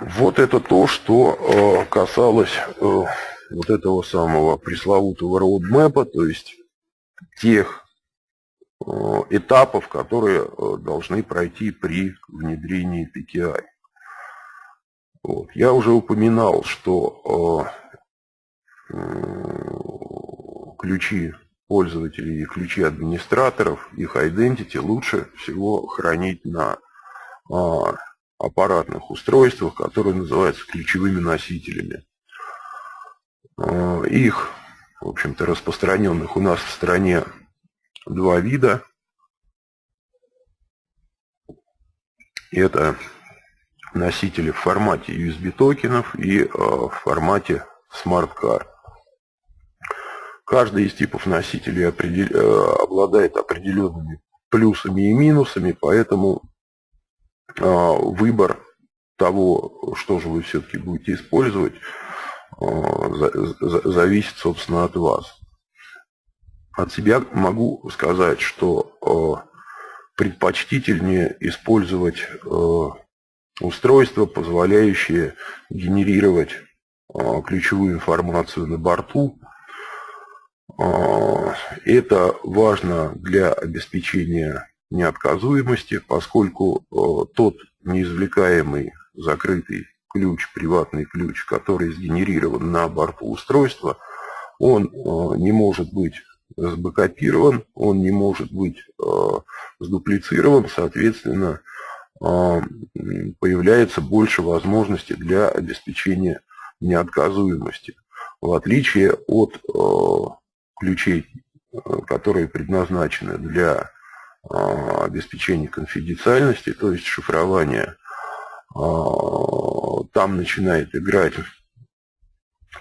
Вот это то, что э, касалось э, вот этого самого пресловутого роудмэпа, то есть тех э, этапов, которые э, должны пройти при внедрении PKI. Вот. Я уже упоминал, что ключи пользователей и ключи администраторов, их identity лучше всего хранить на а, аппаратных устройствах, которые называются ключевыми носителями. А, их, в общем-то, распространенных у нас в стране два вида. Это носители в формате USB токенов и а, в формате Card. Каждый из типов носителей определ... Э, обладает определенными плюсами и минусами, поэтому а, выбор того, что же вы все-таки будете использовать, а, зависит, собственно, от вас. От себя могу сказать, что предпочтительнее использовать устройства, позволяющие генерировать ключевую информацию на борту, это важно для обеспечения неотказуемости, поскольку а, тот неизвлекаемый закрытый ключ, приватный ключ, который сгенерирован на борту устройства, он а, не может быть сбэкопирован, он не может быть сдуплицирован, соответственно, появляется больше возможностей для обеспечения неотказуемости. В отличие от ключей, э, которые предназначены для а, обеспечения конфиденциальности, то есть шифрования, а, там начинает играть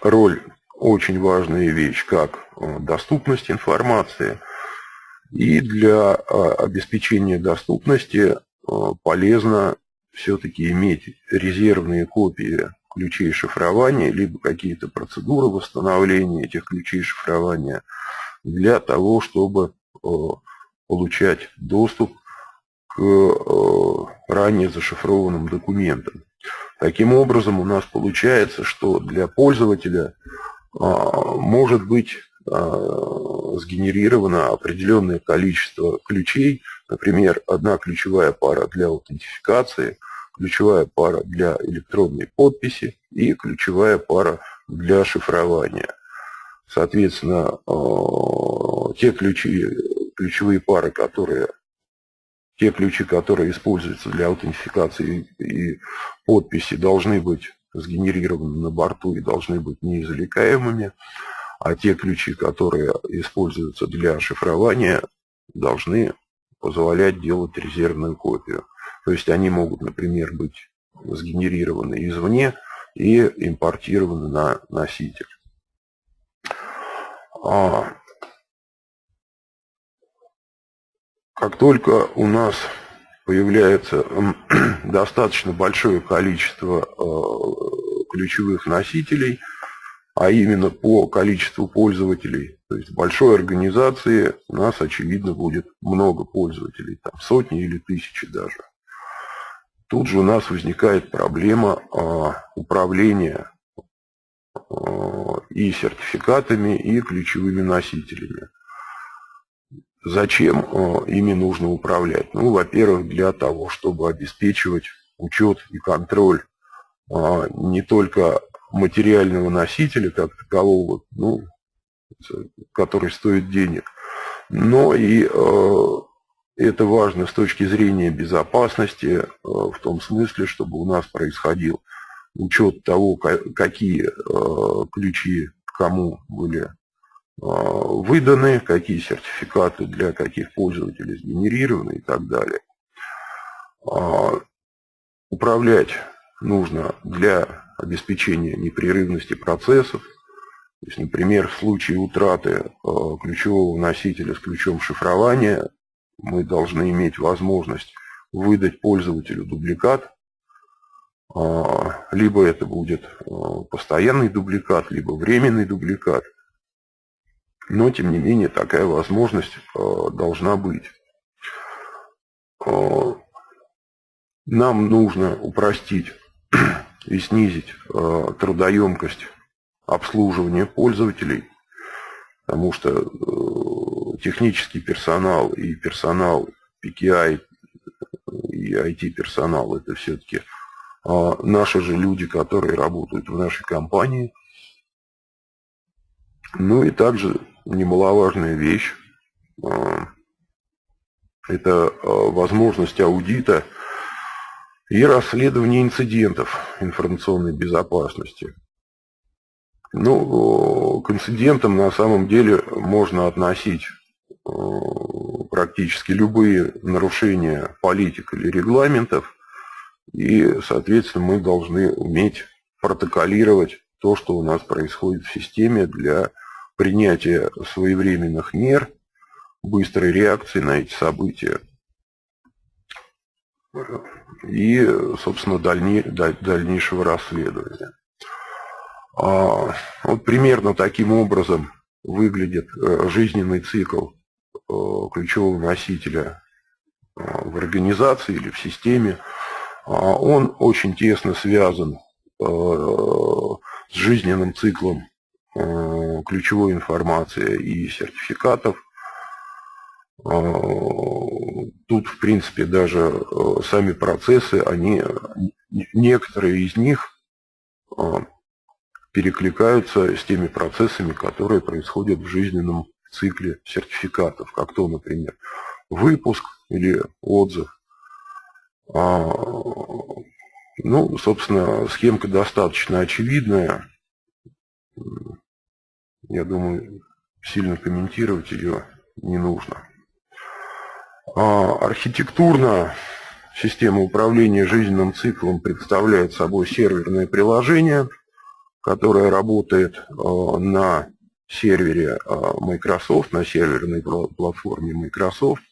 роль очень важная вещь, как а, доступность информации. И для обеспечения доступности полезно все-таки иметь резервные копии ключей шифрования, либо какие-то процедуры восстановления этих ключей шифрования для того, чтобы э, получать доступ к э, ранее зашифрованным документам. Таким образом, у нас получается, что для пользователя э, может быть сгенерировано определенное количество ключей, например, одна ключевая пара для аутентификации – ключевая пара для электронной подписи и ключевая пара для шифрования. Соответственно, э, те ключи, ключевые пары, которые те ключи, которые используются для аутентификации и подписи, должны быть сгенерированы на борту и должны быть неизвлекаемыми, а те ключи, которые используются для шифрования, должны позволять делать резервную копию. То есть они могут, например, быть сгенерированы извне и импортированы на носитель. А как только у нас появляется [clears throat] достаточно большое количество э, ключевых носителей, а именно по количеству пользователей, то есть в большой организации у нас, очевидно, будет много пользователей, там сотни или тысячи даже. Тут же у нас возникает проблема а, управления а, и сертификатами, и ключевыми носителями. Зачем а, ими нужно управлять? Ну, во-первых, для того, чтобы обеспечивать учет и контроль не только материального носителя как такового, ну, который стоит денег, но и это важно с точки зрения безопасности, э, в том смысле, чтобы у нас происходил учет того, какие э, ключи кому были э, выданы, какие сертификаты для каких пользователей сгенерированы и так далее. А, управлять нужно для обеспечения непрерывности процессов. То есть, например, в случае утраты ключевого носителя с ключом шифрования мы должны иметь возможность выдать пользователю дубликат. А, либо это будет а, постоянный дубликат, либо временный дубликат. Но, тем не менее, такая возможность а, должна быть. Нам нужно упростить [clears throat] и снизить трудоемкость обслуживания пользователей, потому что э, технический персонал и персонал PKI и IT-персонал это все-таки а, наши же люди, которые работают в нашей компании. Ну и также немаловажная вещь а, – это а, возможность аудита и расследования инцидентов информационной безопасности. Ну, к инцидентам на самом деле можно относить практически любые нарушения политик или регламентов, и, соответственно, мы должны уметь протоколировать то, что у нас происходит в системе для принятия своевременных мер, быстрой реакции на эти события и, собственно, дальней, дальнейшего расследования. А, вот примерно таким образом выглядит э, жизненный цикл э, ключевого носителя э, в организации или в системе. А, он очень тесно связан с жизненным циклом ключевой информации и сертификатов. Тут, в принципе, даже сами процессы, они, некоторые из них перекликаются с теми процессами, которые происходят в жизненном цикле сертификатов, как то, например, выпуск или отзыв. А, ну, собственно, схемка достаточно очевидная. Я думаю, сильно комментировать ее не нужно. А, архитектурно система управления жизненным циклом представляет собой серверное приложение – которая работает э, на сервере э, Microsoft, на серверной платформе Microsoft.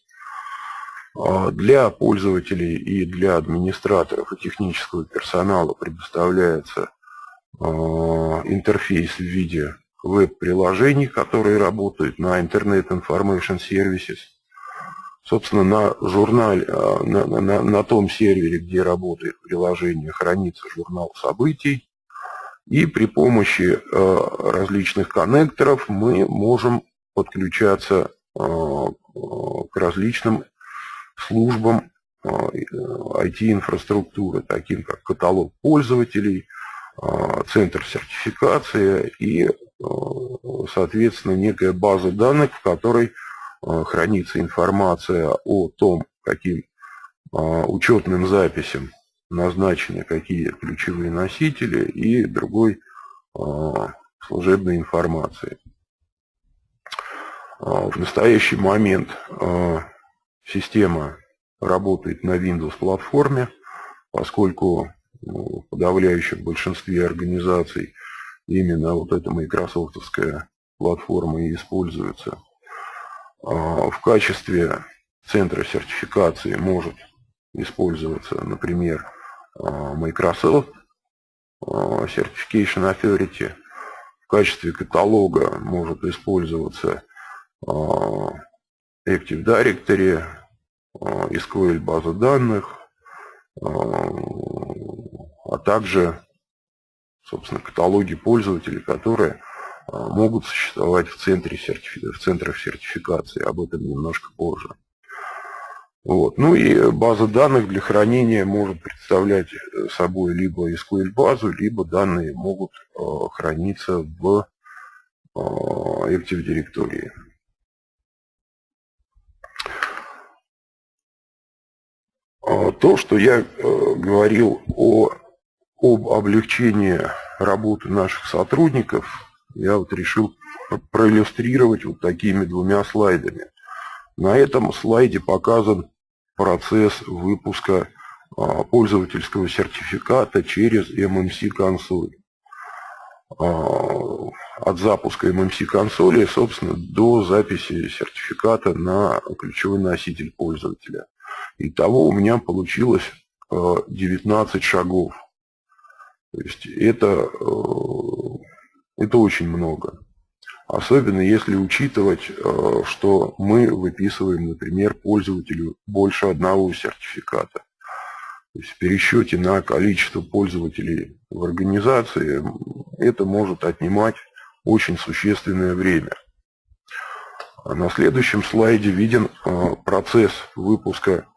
Э, для пользователей и для администраторов и технического персонала предоставляется интерфейс в виде веб-приложений, которые работают на Internet Information Services. Собственно, на журнале, на, на, на том сервере, где работает приложение, хранится журнал событий. И при помощи э, различных коннекторов мы можем подключаться э, к различным службам IT-инфраструктуры, э, таким как каталог пользователей, центр сертификации и, соответственно, некая база данных, в которой хранится информация о том, каким учетным записям назначены какие ключевые носители и другой а, служебной информации. А, в настоящий момент а, система работает на Windows платформе, поскольку ну, в подавляющем большинстве организаций именно вот эта майкрософтовская платформа и используется. В качестве центра сертификации может использоваться, например, Microsoft а, Certification Authority. В качестве каталога может использоваться а, Active Directory, SQL база данных, а также, собственно, каталоги пользователей, которые могут существовать в, центре в центрах сертификации. Об этом немножко позже. Вот. Ну и база данных для хранения может представлять э, собой либо SQL-базу, либо данные могут э, храниться в э, Active Directory. А, то, что я говорил о, об облегчении работы наших сотрудников, я вот решил проиллюстрировать вот такими двумя слайдами. На этом слайде показан процесс выпуска а, пользовательского сертификата через MMC консоль. А, от запуска MMC консоли, собственно, до записи сертификата на ключевой носитель пользователя. Итого у меня получилось 19 а, шагов. То есть это, это очень много. Особенно если учитывать, э, что мы выписываем, например, пользователю больше одного сертификата. То есть в пересчете на количество пользователей в организации это может отнимать очень существенное время. На следующем слайде виден процесс выпуска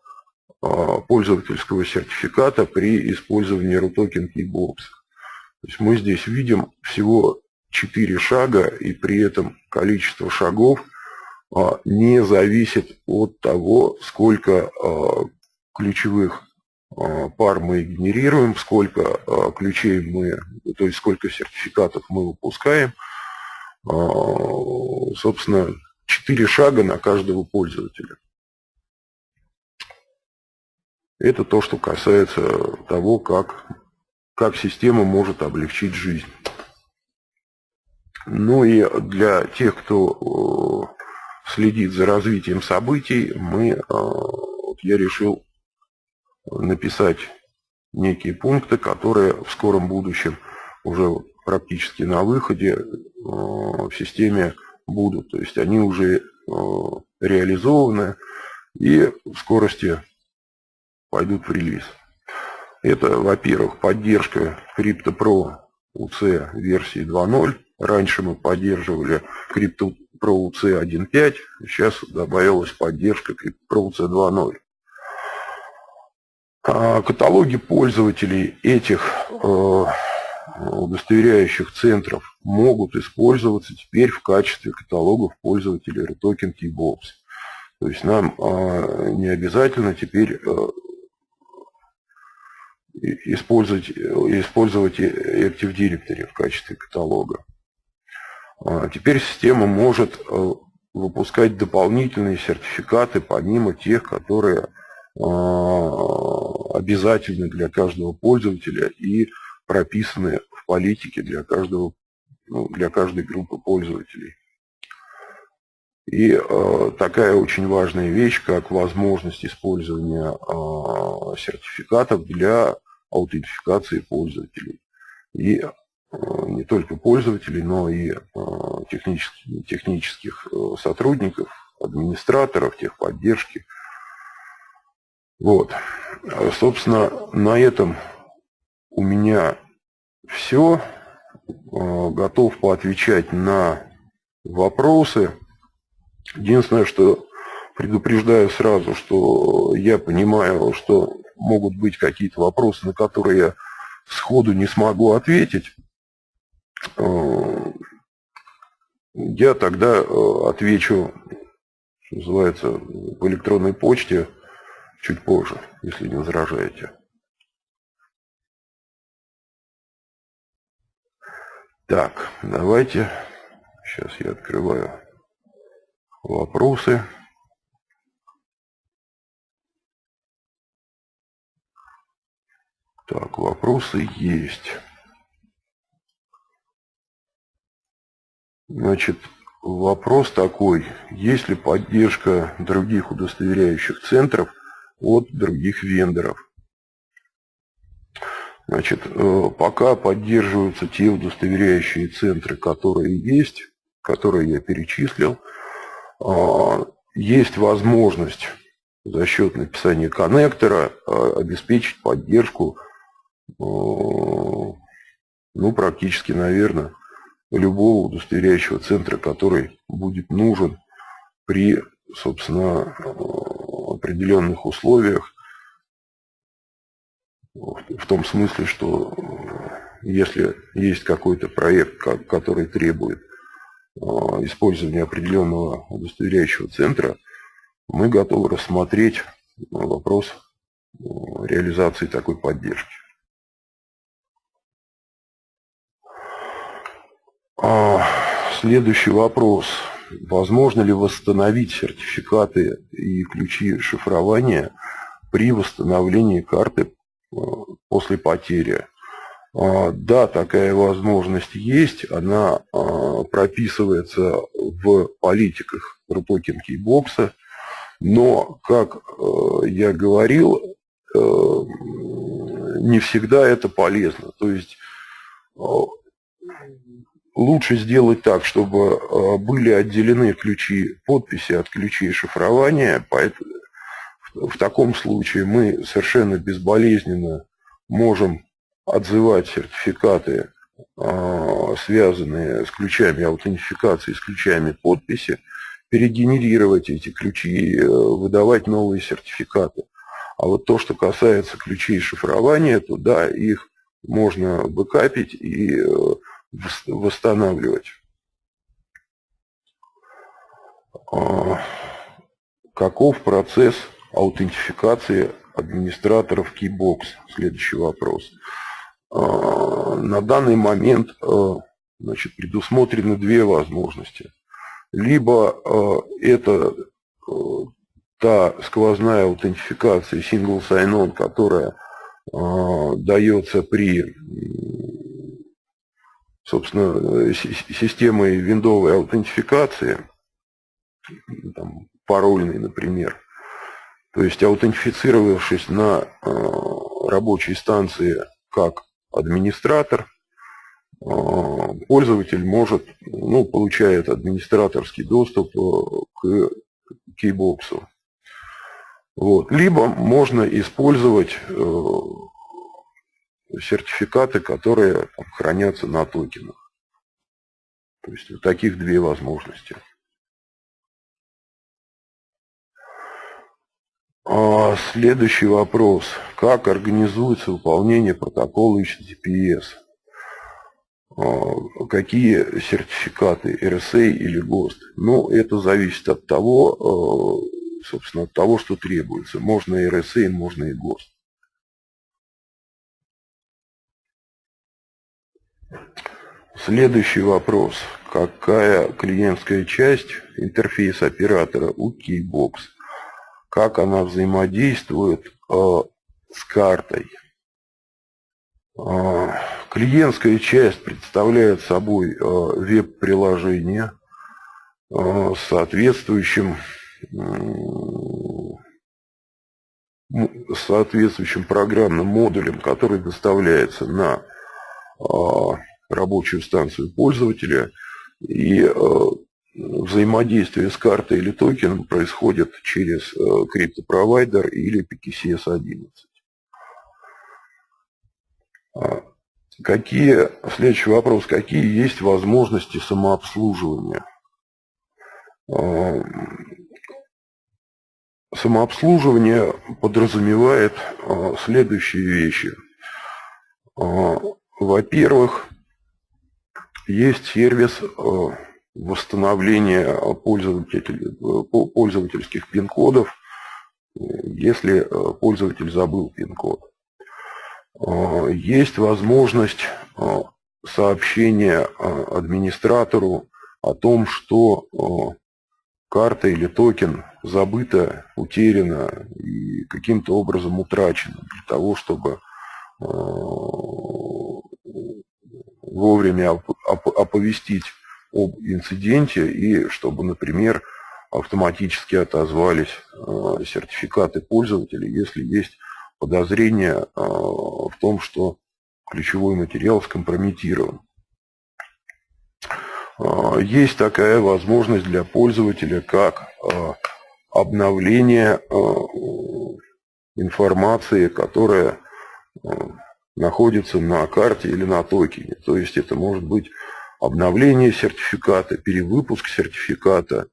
пользовательского сертификата при использовании RUTOKEN Keybox. То есть мы здесь видим всего 4 шага, и при этом количество шагов а, не зависит от того, сколько а, ключевых а, пар мы генерируем, сколько ключей мы, то есть сколько сертификатов мы выпускаем. Собственно, 4 шага на каждого пользователя. Это то, что касается того, как, как система может облегчить жизнь. Ну и для тех, кто э, следит за развитием событий, мы, э, я решил написать некие пункты, которые в скором будущем уже практически на выходе э, в системе будут. То есть они уже реализованы и в скорости пойдут в релиз. Это, во-первых, поддержка CryptoPro UC версии 2.0. Раньше мы поддерживали CryptoPro UC 1.5, сейчас добавилась поддержка CryptoPro UC 2.0. А каталоги пользователей этих э, удостоверяющих центров могут использоваться теперь в качестве каталогов пользователей ReToken Keybox. То есть нам э, не обязательно теперь э, использовать, использовать Active Directory в качестве каталога. А, теперь система может э, выпускать дополнительные сертификаты, помимо тех, которые а, обязательны для каждого пользователя и прописаны в политике для, каждого, ну, для каждой группы пользователей. И э, такая очень важная вещь, как возможность использования э, сертификатов для аутентификации пользователей. И не только пользователей, но и э, технических, технических э, сотрудников, администраторов, техподдержки. Вот. Собственно, на этом у меня все. Готов поотвечать на вопросы. Единственное, что предупреждаю сразу, что я понимаю, что могут быть какие-то вопросы, на которые я сходу не смогу ответить, э, я тогда э, отвечу, что называется, в электронной почте чуть позже, если не возражаете. Так, давайте, сейчас я открываю вопросы. Так, вопросы есть. Значит, вопрос такой. Есть ли поддержка других удостоверяющих центров от других вендоров? Значит, э, пока поддерживаются те удостоверяющие центры, которые есть, которые я перечислил, а, есть возможность за счет написания коннектора а, обеспечить поддержку ну, практически, наверное, любого удостоверяющего центра, который будет нужен при, собственно, определенных условиях, в том смысле, что если есть какой-то проект, который требует использования определенного удостоверяющего центра, мы готовы рассмотреть вопрос реализации такой поддержки. А, следующий вопрос. Возможно ли восстановить сертификаты и ключи шифрования при восстановлении карты а, после потери? А, да, такая возможность есть. Она прописывается в политиках Rutoken Keybox. Но, как я говорил, не всегда это полезно. То есть лучше сделать так, чтобы э, были отделены ключи подписи от ключей шифрования. Поэтому в таком случае мы совершенно безболезненно можем отзывать сертификаты а, связанные с ключами аутентификации, с ключами подписи, перегенерировать эти ключи э, выдавать новые сертификаты. А вот то, что касается ключей шифрования, то да, их можно бэкапить и э, восстанавливать. А, каков процесс аутентификации администраторов Keybox? Следующий вопрос. А, на данный момент э, значит, предусмотрены две возможности. Либо это та сквозная аутентификация Single Sign-On, которая дается при собственно, системой виндовой аутентификации, там, парольной, например, то есть аутентифицировавшись на э, рабочей станции как администратор, э, пользователь может, ну, получает администраторский доступ к кейбоксу. Вот. Либо можно использовать э, сертификаты, которые хранятся на токенах. То есть вот таких две возможности. А следующий вопрос. Как организуется выполнение протокола HTTPS? А, какие сертификаты, RSA или ГОСТ? Ну, это зависит от того, э, собственно, от того, что требуется. Можно и RSA, можно и ГОСТ. Следующий вопрос. Какая клиентская часть интерфейса оператора у Keybox? Как она взаимодействует э, с картой? Э, клиентская часть представляет собой э, веб-приложение э, с соответствующим соответствующим программным модулем, который доставляется на рабочую станцию пользователя. И а, взаимодействие с картой или токеном происходит через а, криптопровайдер или PKCS-11. Какие, следующий вопрос, какие есть возможности самообслуживания? Самообслуживание подразумевает а, следующие вещи. Во-первых, есть сервис а, восстановления пользовательских пин-кодов, если пользователь забыл пин-код. Есть возможность сообщения администратору о том, что карта или токен забыто, утеряно и каким-то образом утрачено для того, чтобы э, вовремя оповестить об инциденте и чтобы, например, автоматически отозвались э, сертификаты пользователей, если есть подозрение э, в том, что ключевой материал скомпрометирован. А, есть такая возможность для пользователя, как обновление информации, которая находится на карте или на токене. То есть это может быть обновление сертификата, перевыпуск сертификата,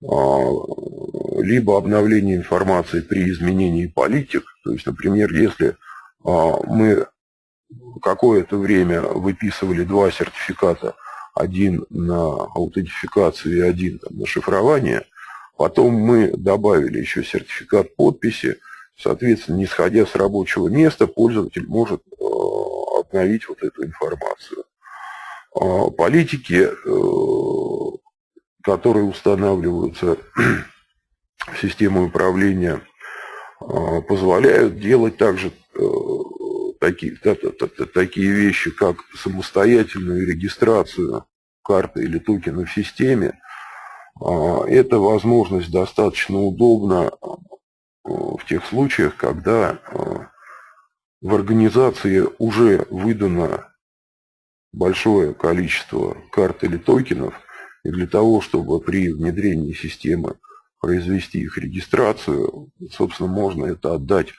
либо обновление информации при изменении политик. То есть, например, если мы какое-то время выписывали два сертификата один на аутентификацию и один на шифрование. Потом мы добавили еще сертификат подписи. Соответственно, не сходя с рабочего места, пользователь может обновить вот эту информацию. Э, политики, э, которые устанавливаются в систему управления, э, позволяют делать также э, такие, такие вещи, как самостоятельную регистрацию карты или токена в системе, а, это возможность достаточно удобна а, в тех случаях, когда а, в организации уже выдано большое количество карт или токенов, и для того, чтобы при внедрении системы произвести их регистрацию, собственно, можно это отдать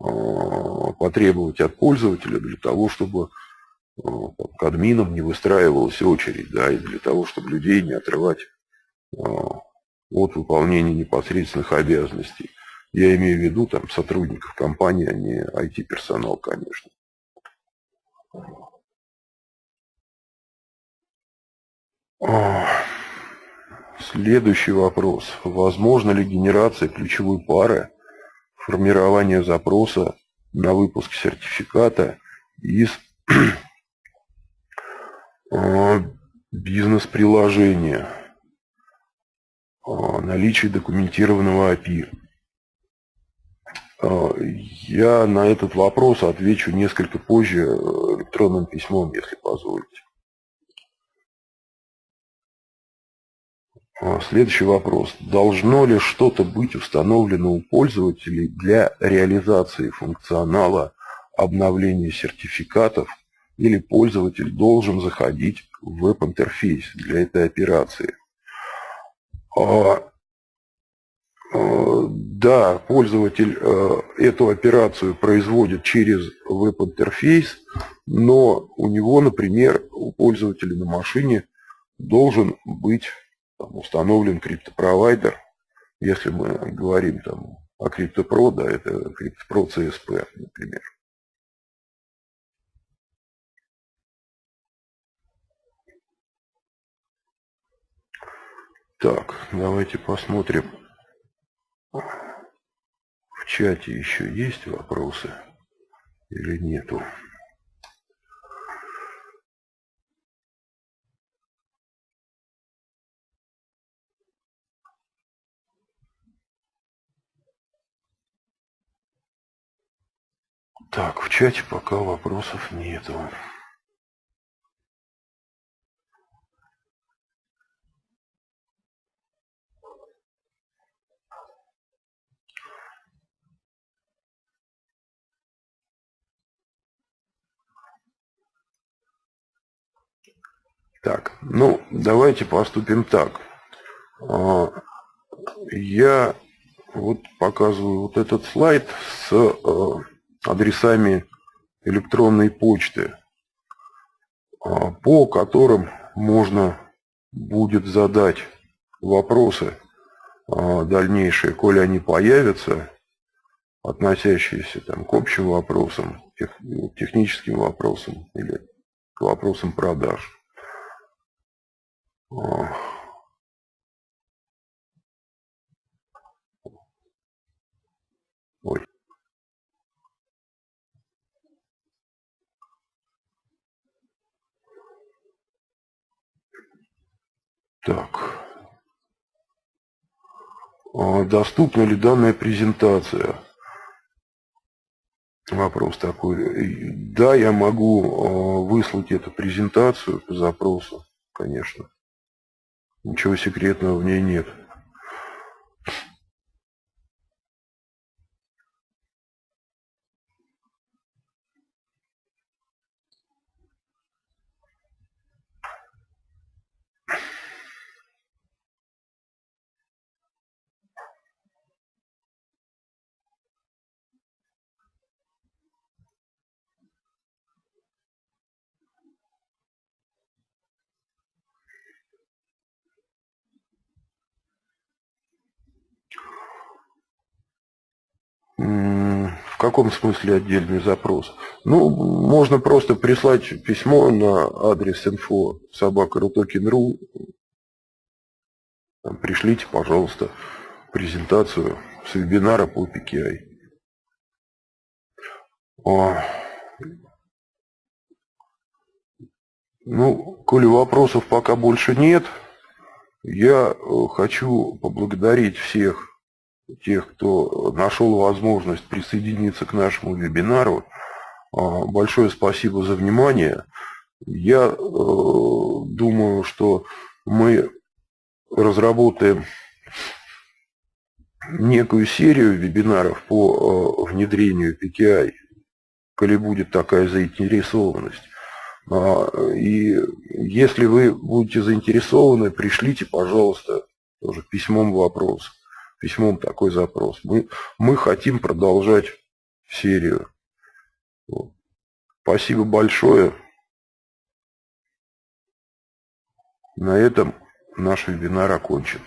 а, потребовать от пользователя для того, чтобы к админам не выстраивалась очередь, да, и для того, чтобы людей не отрывать от выполнения непосредственных обязанностей. Я имею в виду там сотрудников компании, а не IT-персонал, конечно. Следующий вопрос. Возможно ли генерация ключевой пары, формирование запроса на выпуск сертификата из а, бизнес-приложения, наличие документированного API? А, я на этот вопрос отвечу несколько позже э, электронным письмом, если позволите. А, следующий вопрос. Должно ли что-то быть установлено у пользователей для реализации функционала обновления сертификатов или пользователь должен заходить в веб-интерфейс для этой операции? А, да, пользователь эту операцию производит через веб-интерфейс, но у него, например, у пользователя на машине должен быть установлен криптопровайдер. Если мы говорим там, о CryptoPro, да, это CryptoPro CSP, например. Так, давайте посмотрим. В чате еще есть вопросы или нету? Так, в чате пока вопросов нету. Так, ну, давайте поступим так. А, я вот показываю вот этот слайд с а, адресами электронной почты, а, по которым можно будет задать вопросы а, дальнейшие, коли они появятся, относящиеся там, к общим вопросам, тех, техническим вопросам или к вопросам продаж. Ой. Так. А доступна ли данная презентация? Вопрос такой. Да, я могу а, выслать эту презентацию по запросу, конечно. Ничего секретного в ней нет. В каком смысле отдельный запрос? Ну, можно просто прислать письмо на адрес info собака.рутокин.ру. Пришлите, пожалуйста, презентацию с вебинара по PKI. А, ну, коли вопросов пока больше нет, я э, хочу поблагодарить всех тех, кто нашел возможность присоединиться к нашему вебинару. А, большое спасибо за внимание. Я э, думаю, что мы разработаем некую серию вебинаров по э, внедрению PKI, коли будет такая заинтересованность. А, и если вы будете заинтересованы, пришлите, пожалуйста, тоже письмом вопрос письмом такой запрос. Мы, мы хотим продолжать серию. Вот. Спасибо большое. На этом наш вебинар окончен.